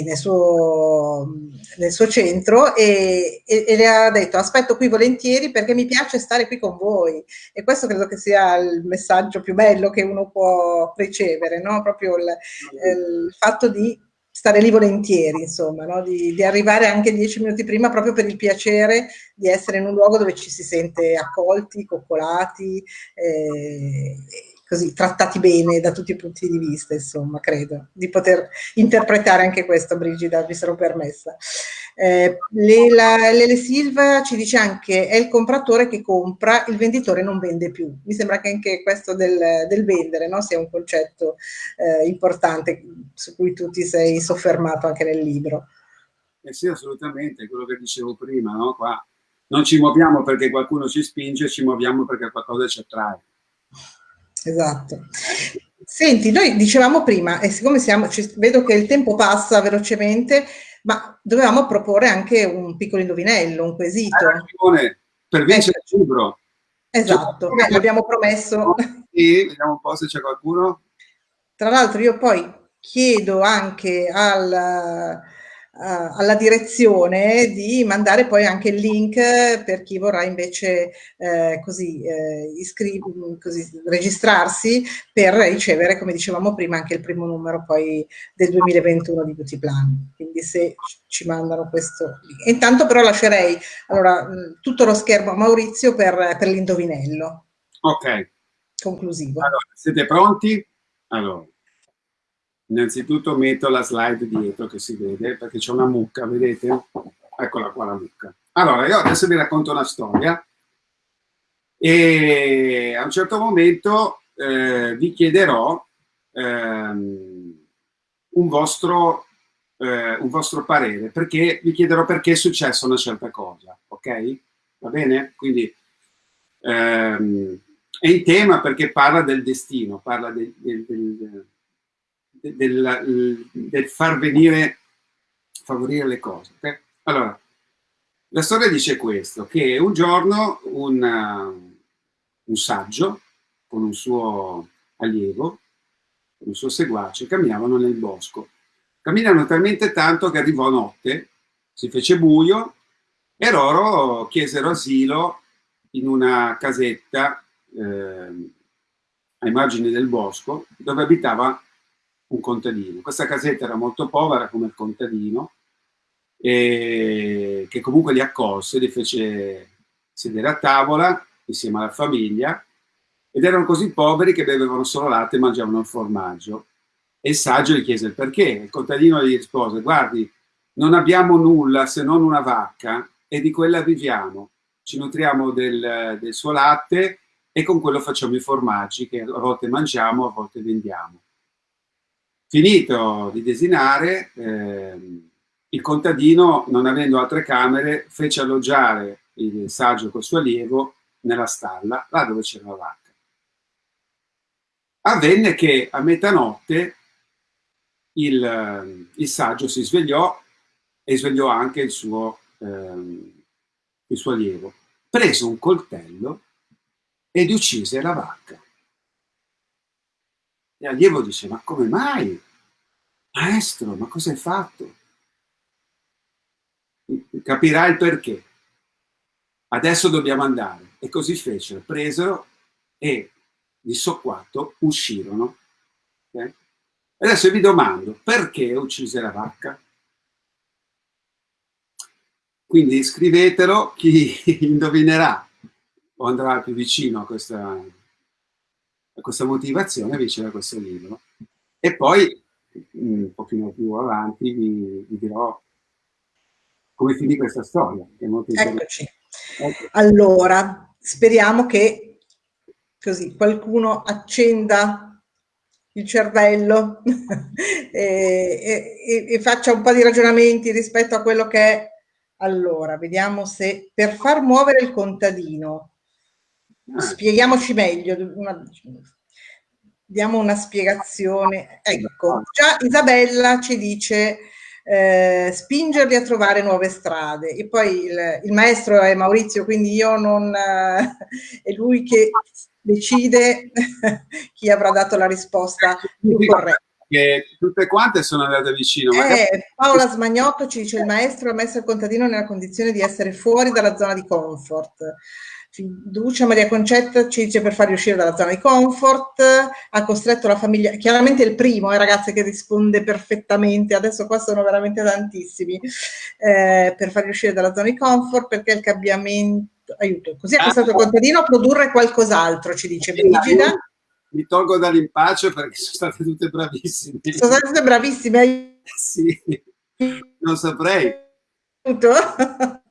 nel suo, nel, suo, centro e, e, e, le ha detto aspetto qui volentieri perché mi piace stare qui con voi e questo credo che sia il messaggio più bello che uno può ricevere, no? proprio il, il fatto di stare lì volentieri, insomma, no? di, di, arrivare anche dieci minuti prima proprio per il piacere di essere in un luogo dove ci si sente accolti, coccolati, eh, così trattati bene da tutti i punti di vista, insomma, credo, di poter interpretare anche questo, Brigida, vi sarò permessa. Eh, Lele Silva ci dice anche è il compratore che compra, il venditore non vende più. Mi sembra che anche questo del, del vendere no? sia un concetto eh, importante su cui tu ti sei soffermato anche nel libro. Eh sì, assolutamente, quello che dicevo prima, no? Qua non ci muoviamo perché qualcuno ci spinge, ci muoviamo perché qualcosa ci attrae. Esatto. Senti, noi dicevamo prima, e siccome siamo, ci, vedo che il tempo passa velocemente, ma dovevamo proporre anche un piccolo indovinello, un quesito. Ragione, per vincere il libro. Esatto, cioè, l'abbiamo promesso. Sì, vediamo un po' se c'è qualcuno. Tra l'altro io poi chiedo anche al alla direzione di mandare poi anche il link per chi vorrà invece eh, così, eh, così, registrarsi per ricevere, come dicevamo prima, anche il primo numero poi del 2021 di Beauty Plan. Quindi se ci mandano questo. Intanto però lascerei allora, tutto lo schermo a Maurizio per, per l'indovinello. Ok. Conclusivo. Allora, siete pronti? Allora. Innanzitutto metto la slide dietro che si vede, perché c'è una mucca, vedete? Eccola qua la mucca. Allora, io adesso vi racconto una storia e a un certo momento eh, vi chiederò ehm, un, vostro, eh, un vostro parere, perché vi chiederò perché è successa una certa cosa, ok? Va bene? Quindi ehm, è in tema perché parla del destino, parla del, del, del del, del far venire, favorire le cose. Okay? Allora, la storia dice questo, che un giorno un, uh, un saggio con un suo allievo, un suo seguace, camminavano nel bosco. Camminano talmente tanto che arrivò notte, si fece buio e loro chiesero asilo in una casetta eh, ai margini del bosco dove abitava un contadino. Questa casetta era molto povera come il contadino, e che comunque li accolse, li fece sedere a tavola insieme alla famiglia ed erano così poveri che bevevano solo latte e mangiavano il formaggio. E il saggio gli chiese il perché. Il contadino gli rispose, guardi, non abbiamo nulla se non una vacca e di quella viviamo. Ci nutriamo del, del suo latte e con quello facciamo i formaggi che a volte mangiamo, a volte vendiamo. Finito di desinare, eh, il contadino, non avendo altre camere, fece alloggiare il saggio col suo allievo nella stalla, là dove c'era la vacca. Avvenne che a metanotte il, il, saggio si svegliò e svegliò anche il suo, ehm, il suo allievo. Prese un coltello ed uccise la vacca. E allievo dice, ma come mai? Maestro, ma cosa hai fatto? Capirai il perché. Adesso dobbiamo andare. E così fecero, presero e di socquato uscirono. Okay? Adesso vi domando, perché uccise la vacca? Quindi scrivetelo, chi indovinerà o andrà più vicino a questa, questa motivazione riceverà questo libro. E poi un pochino più avanti vi, vi dirò come finì questa storia. Eccoci. Ecco. Allora, speriamo che così qualcuno accenda il cervello e, e, e, faccia un po' di ragionamenti rispetto a quello che è. Allora, vediamo se per far muovere il contadino. Spieghiamoci meglio, una, diamo una spiegazione. Ecco, già Isabella ci dice eh, spingerli a trovare nuove strade e poi il, il maestro è Maurizio, quindi io non... Eh, è lui che decide chi avrà dato la risposta più corretta. Che tutte quante sono andate vicino. Eh, Paola Smagnotto ci dice il maestro ha messo il contadino nella condizione di essere fuori dalla zona di comfort. Fiducia Maria Concetta ci dice per farli uscire dalla zona di comfort, ha costretto la famiglia, chiaramente il primo, eh, ragazze, che risponde perfettamente, adesso qua sono veramente tantissimi, eh, per farli uscire dalla zona di comfort perché il cambiamento, aiuto, così ha costretto il contadino a produrre qualcos'altro, ci dice Brigida. Mi tolgo dall'impaccio perché sono state tutte bravissime. Sono state tutte bravissime. Sì, non saprei.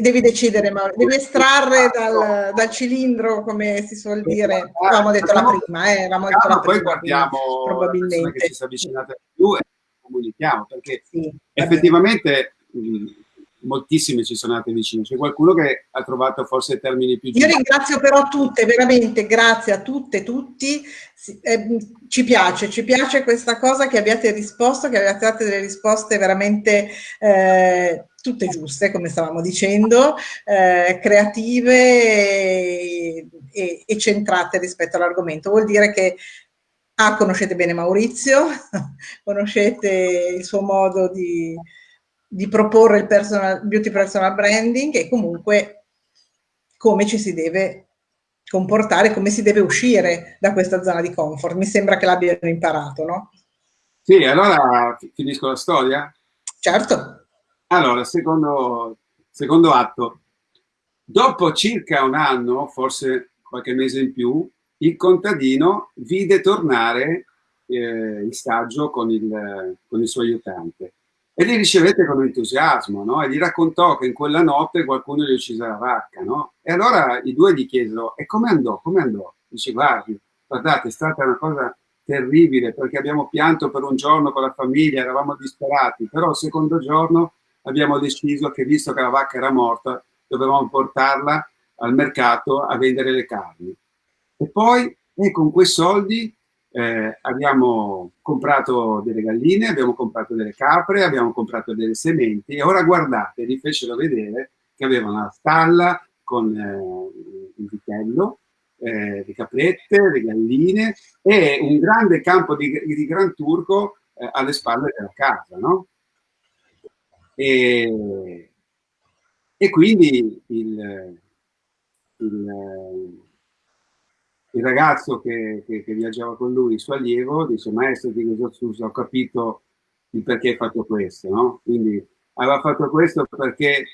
devi decidere, ma devi estrarre dal, dal, cilindro, come si suol dire. Avevamo detto la prima, eh, avevamo detto la prima, poi guardiamo probabilmente. che si è avvicinata più e comunichiamo, perché sì, effettivamente moltissime ci sono andate vicine, c'è qualcuno che ha trovato forse termini più giusti. Io ringrazio però tutte, veramente, grazie a tutte, tutti, eh, ci piace, ci piace questa cosa che abbiate risposto, che abbiate dato delle risposte veramente eh, tutte giuste, come stavamo dicendo, eh, creative e, e, e centrate rispetto all'argomento. Vuol dire che Ah, conoscete bene Maurizio, conoscete il suo modo di, di proporre il personal, beauty personal branding e comunque come ci si deve comportare, come si deve uscire da questa zona di comfort. Mi sembra che l'abbiano imparato, no? Sì, allora finisco la storia? Certo. Allora, secondo, secondo atto. Dopo circa un anno, forse qualche mese in più, il contadino vide tornare eh, il saggio con il, con il suo aiutante e li ricevette con entusiasmo, no? E gli raccontò che in quella notte qualcuno gli uccise la vacca, no? E allora i due gli chiesero, e come andò? Come andò? Dice, guardi, guardate, è stata una cosa terribile perché abbiamo pianto per un giorno con la famiglia, eravamo disperati, però il secondo giorno abbiamo deciso che visto che la vacca era morta, dovevamo portarla al mercato a vendere le carni. E poi, e con quei soldi, eh, abbiamo comprato delle galline, abbiamo comprato delle capre, abbiamo comprato delle sementi e ora guardate, vi fecero vedere che avevano una stalla con eh, un vitello, eh, le caprette, le galline e un grande campo di, di Gran Turco eh, alle spalle della casa, no? E, e quindi il, il il ragazzo che, che, che, viaggiava con lui, il suo allievo, dice maestro di Gesù, ho capito il perché hai fatto questo, no? Quindi aveva fatto questo perché,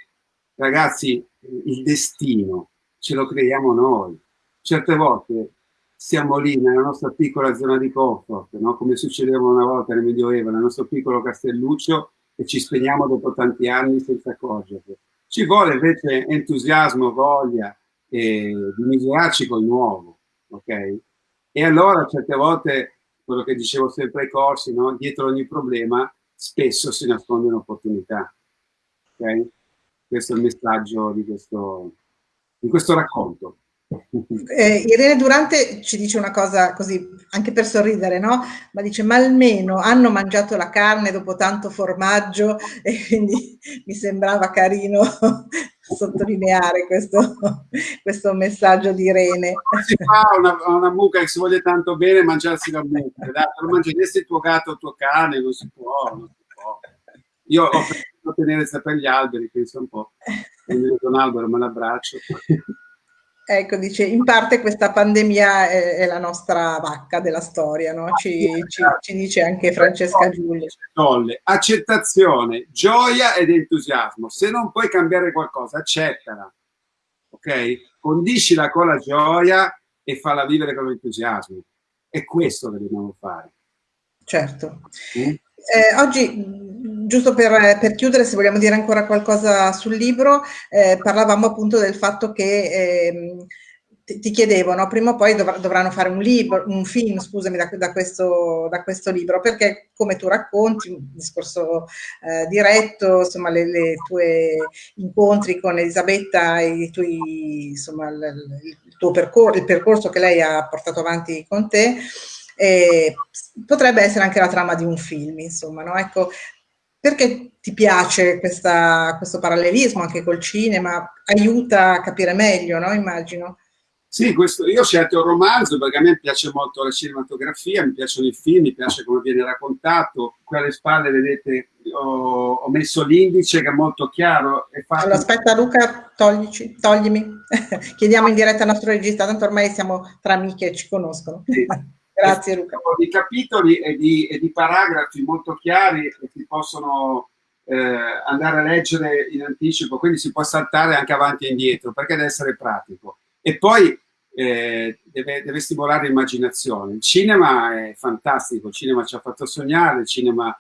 ragazzi, il destino ce lo creiamo noi. Certe volte siamo lì nella nostra piccola zona di comfort, no? come succedeva una volta nel Medioevo, nel nostro piccolo castelluccio, e ci spegniamo dopo tanti anni senza accorgerci. Ci vuole invece entusiasmo, voglia e di misurarci col nuovo ok? E allora certe volte, quello che dicevo sempre ai corsi, no? dietro ogni problema spesso si nasconde un'opportunità, ok? Questo è il messaggio di questo, di questo racconto. Eh, Irene Durante ci dice una cosa così, anche per sorridere, no? Ma dice, ma almeno hanno mangiato la carne dopo tanto formaggio e quindi mi sembrava carino sottolineare questo, questo messaggio di Irene. Si fa una, una mucca che si voglia tanto bene mangiarsi la mucca, dai, non mangeresti il tuo gatto o tuo cane, non si può, non si può. Io ho preferito tenere sempre gli alberi, penso un po', quindi un albero me l'abbraccio. Ecco, dice, in parte questa pandemia è, è la nostra vacca della storia, no? ci, ci, ci, dice anche Francesca Giulia. Accettazione, gioia ed entusiasmo. Se non puoi cambiare qualcosa, accettala, ok? Condiscila con la gioia e falla vivere con l'entusiasmo. È questo che dobbiamo fare. Certo. Mm? Eh, oggi, giusto per, per, chiudere, se vogliamo dire ancora qualcosa sul libro, eh, parlavamo appunto del fatto che eh, ti, ti chiedevo, no? prima o poi dov dovranno fare un libro, un film, scusami, da, da, questo, da questo, libro, perché come tu racconti, un discorso eh, diretto, insomma, le, le, tue incontri con Elisabetta, i tuoi, insomma, il, il tuo percorso, il percorso che lei ha portato avanti con te, eh, potrebbe essere anche la trama di un film, insomma, no? Ecco, perché ti piace questa, questo parallelismo anche col cinema? Aiuta a capire meglio, no? Immagino. Sì, questo, io ho scelto il romanzo perché a me piace molto la cinematografia, mi piacciono i film, mi piace come viene raccontato. Qui alle spalle, vedete, ho, ho messo l'indice che è molto chiaro. È fatto... Allora, aspetta Luca, toglici, toglimi. Chiediamo in diretta al nostro regista, tanto ormai siamo tra amiche e ci conoscono. Sì. Grazie Luca. Di capitoli e di, e di, paragrafi molto chiari che si possono eh, andare a leggere in anticipo, quindi si può saltare anche avanti e indietro perché deve essere pratico. E poi eh, deve, deve, stimolare l'immaginazione. Il cinema è fantastico, il cinema ci ha fatto sognare, il cinema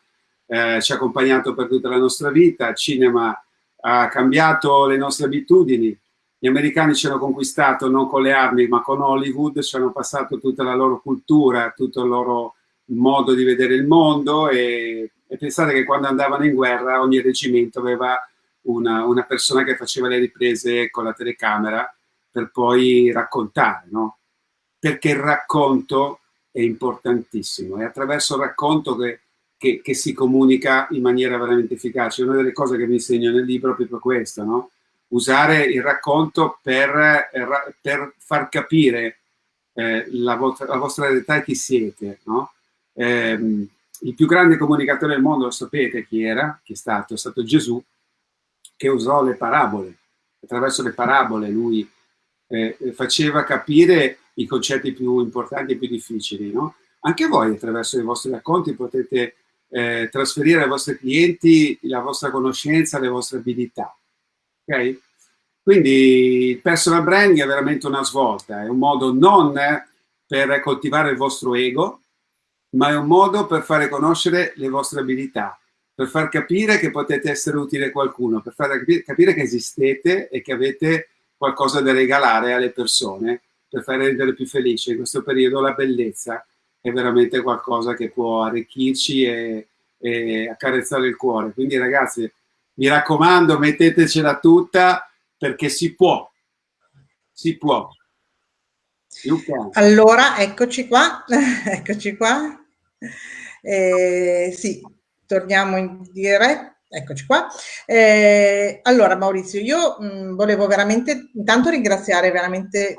eh, ci ha accompagnato per tutta la nostra vita, il cinema ha cambiato le nostre abitudini, gli americani ci hanno conquistato non con le armi ma con Hollywood, ci hanno passato tutta la loro cultura, tutto il loro modo di vedere il mondo e, e pensate che quando andavano in guerra ogni reggimento aveva una, una, persona che faceva le riprese con la telecamera per poi raccontare, no? Perché il racconto è importantissimo, è attraverso il racconto che, che, che, si comunica in maniera veramente efficace. Una delle cose che vi insegno nel libro è proprio questo, no? Usare il racconto per, eh, per far capire eh, la, vostra, la, vostra realtà e chi siete. No? Eh, il più grande comunicatore del mondo, lo sapete chi era, chi è stato? È stato Gesù, che usò le parabole. Attraverso le parabole lui eh, faceva capire i concetti più importanti e più difficili. No? Anche voi attraverso i vostri racconti potete eh, trasferire ai vostri clienti la vostra conoscenza, le vostre abilità. Okay? Quindi il personal branding è veramente una svolta, è un modo non per coltivare il vostro ego, ma è un modo per fare conoscere le vostre abilità, per far capire che potete essere utile a qualcuno, per far capire che esistete e che avete qualcosa da regalare alle persone, per far rendere più felici. In questo periodo la bellezza è veramente qualcosa che può arricchirci e, e accarezzare il cuore. Quindi ragazzi, mi raccomando, mettetecela tutta perché si può, si può. Allora, eccoci qua, eccoci qua. Eh, sì, torniamo in diretta. Eccoci qua. Eh, allora Maurizio, io mh, volevo veramente intanto ringraziare veramente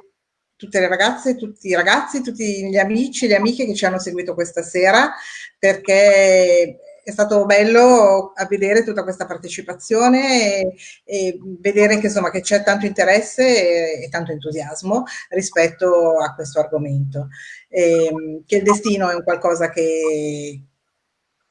tutte le ragazze, tutti i ragazzi, tutti gli amici, le amiche che ci hanno seguito questa sera, perché è stato bello a vedere tutta questa partecipazione e, e vedere che, insomma, che c'è tanto interesse e, e, tanto entusiasmo rispetto a questo argomento. E, ehm, che il destino è un qualcosa che,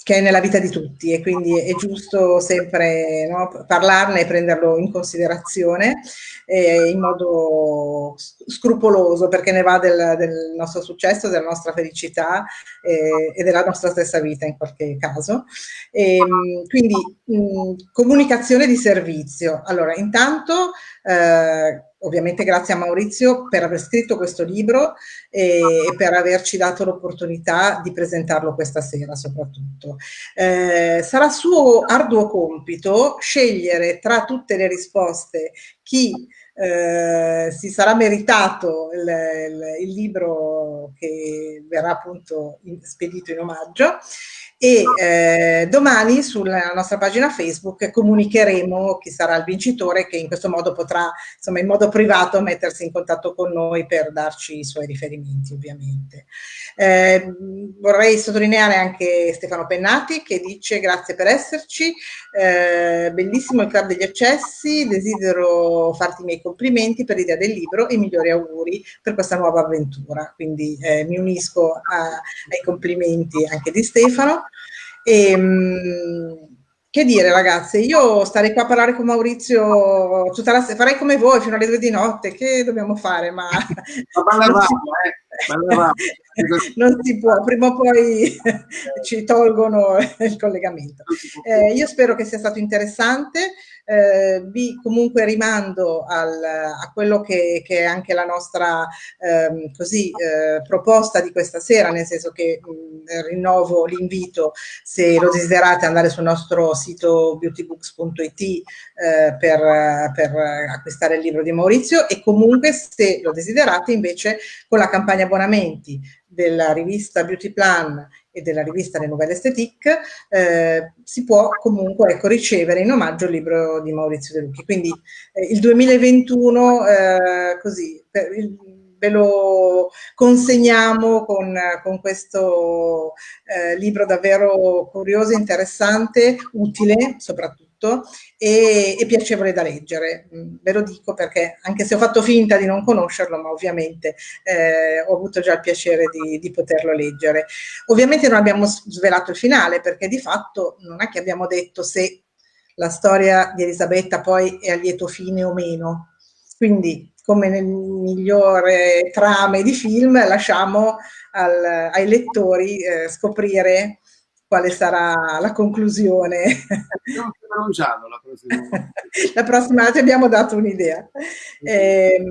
che è nella vita di tutti e quindi è giusto sempre no, parlarne e prenderlo in considerazione eh, in modo scrupoloso perché ne va del, del nostro successo, della nostra felicità eh, e della nostra stessa vita in qualche caso. E, ehm, quindi mh, comunicazione di servizio. Allora, intanto eh, ovviamente grazie a Maurizio per aver scritto questo libro e, per averci dato l'opportunità di presentarlo questa sera soprattutto. Eh, sarà suo arduo compito scegliere tra tutte le risposte chi eh, si sarà meritato il, il, il, libro che verrà appunto in, spedito in omaggio e eh, domani sulla nostra pagina Facebook comunicheremo chi sarà il vincitore che in questo modo potrà insomma in modo privato mettersi in contatto con noi per darci i suoi riferimenti ovviamente. Eh, vorrei sottolineare anche Stefano Pennati che dice grazie per esserci, eh, bellissimo il Club degli Accessi, desidero farti i miei complimenti per l'idea del libro e i migliori auguri per questa nuova avventura, quindi eh, mi unisco a, ai complimenti anche di Stefano. E, ehm, che dire ragazze, io starei qua a parlare con Maurizio tutta la sera, farei come voi fino alle due di notte, che dobbiamo fare? Ma, ma non, si, eh, non si può, prima o poi ci tolgono il collegamento. Eh, io spero che sia stato interessante, eh, vi comunque rimando al, a quello che, che, è anche la nostra ehm, così, eh, proposta di questa sera, nel senso che mh, rinnovo l'invito se lo desiderate andare sul nostro sito beautybooks.it eh, per, per acquistare il libro di Maurizio e comunque se lo desiderate invece con la campagna abbonamenti della rivista Beauty Plan e della rivista Le Nouvelle Esthétique, eh, si può comunque ecco, ricevere in omaggio il libro di Maurizio De Lucchi. Quindi eh, il 2021 eh, così, per, il, ve lo consegniamo con, con questo eh, libro davvero curioso, interessante, utile soprattutto e, e, piacevole da leggere. Mm, ve lo dico perché anche se ho fatto finta di non conoscerlo, ma ovviamente eh, ho avuto già il piacere di, di, poterlo leggere. Ovviamente non abbiamo svelato il finale perché di fatto non è che abbiamo detto se la storia di Elisabetta poi è a lieto fine o meno. Quindi come nel migliore trame di film lasciamo al, ai lettori eh, scoprire quale sarà la conclusione. un giallo la prossima La prossima ti abbiamo dato un'idea. Eh,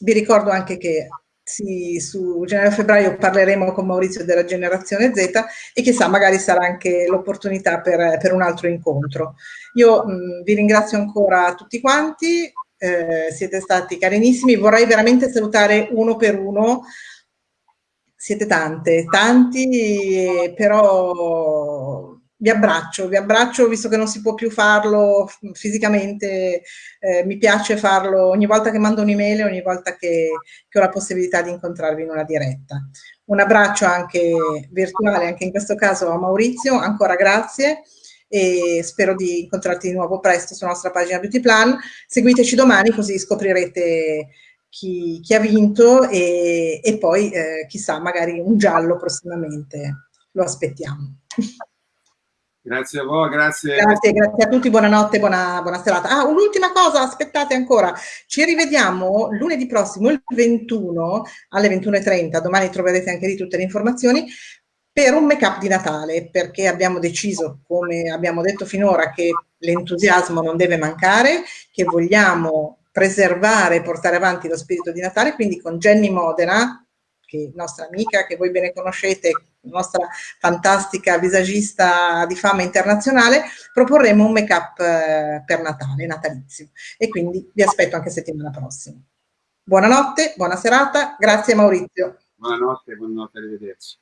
vi ricordo anche che sì, su gennaio-febbraio parleremo con Maurizio della generazione Z e chissà magari sarà anche l'opportunità per, per, un altro incontro. Io mh, vi ringrazio ancora tutti quanti, eh, siete stati carinissimi, vorrei veramente salutare uno per uno, siete tante, tanti, però vi abbraccio, vi abbraccio visto che non si può più farlo fisicamente, eh, mi piace farlo ogni volta che mando un'email e ogni volta che, che, ho la possibilità di incontrarvi in una diretta. Un abbraccio anche virtuale, anche in questo caso a Maurizio, ancora grazie e spero di incontrarti di nuovo presto sulla nostra pagina Beauty Plan. Seguiteci domani così scoprirete chi, chi ha vinto e, e poi eh, chissà magari un giallo prossimamente. Lo aspettiamo. Grazie a voi, grazie. Grazie, grazie a tutti, buonanotte, buona, buona serata. Ah, un'ultima cosa, aspettate ancora, ci rivediamo lunedì prossimo, il 21, alle 21.30, domani troverete anche lì tutte le informazioni, per un make-up di Natale, perché abbiamo deciso, come abbiamo detto finora, che l'entusiasmo non deve mancare, che vogliamo preservare e portare avanti lo spirito di Natale, quindi con Jenny Modena, che nostra amica, che voi bene conoscete, nostra fantastica visagista di fama internazionale, proporremo un make-up eh, per Natale, natalizio. E quindi vi aspetto anche settimana prossima. Buonanotte, buona serata, grazie Maurizio. Buonanotte, buonanotte, arrivederci.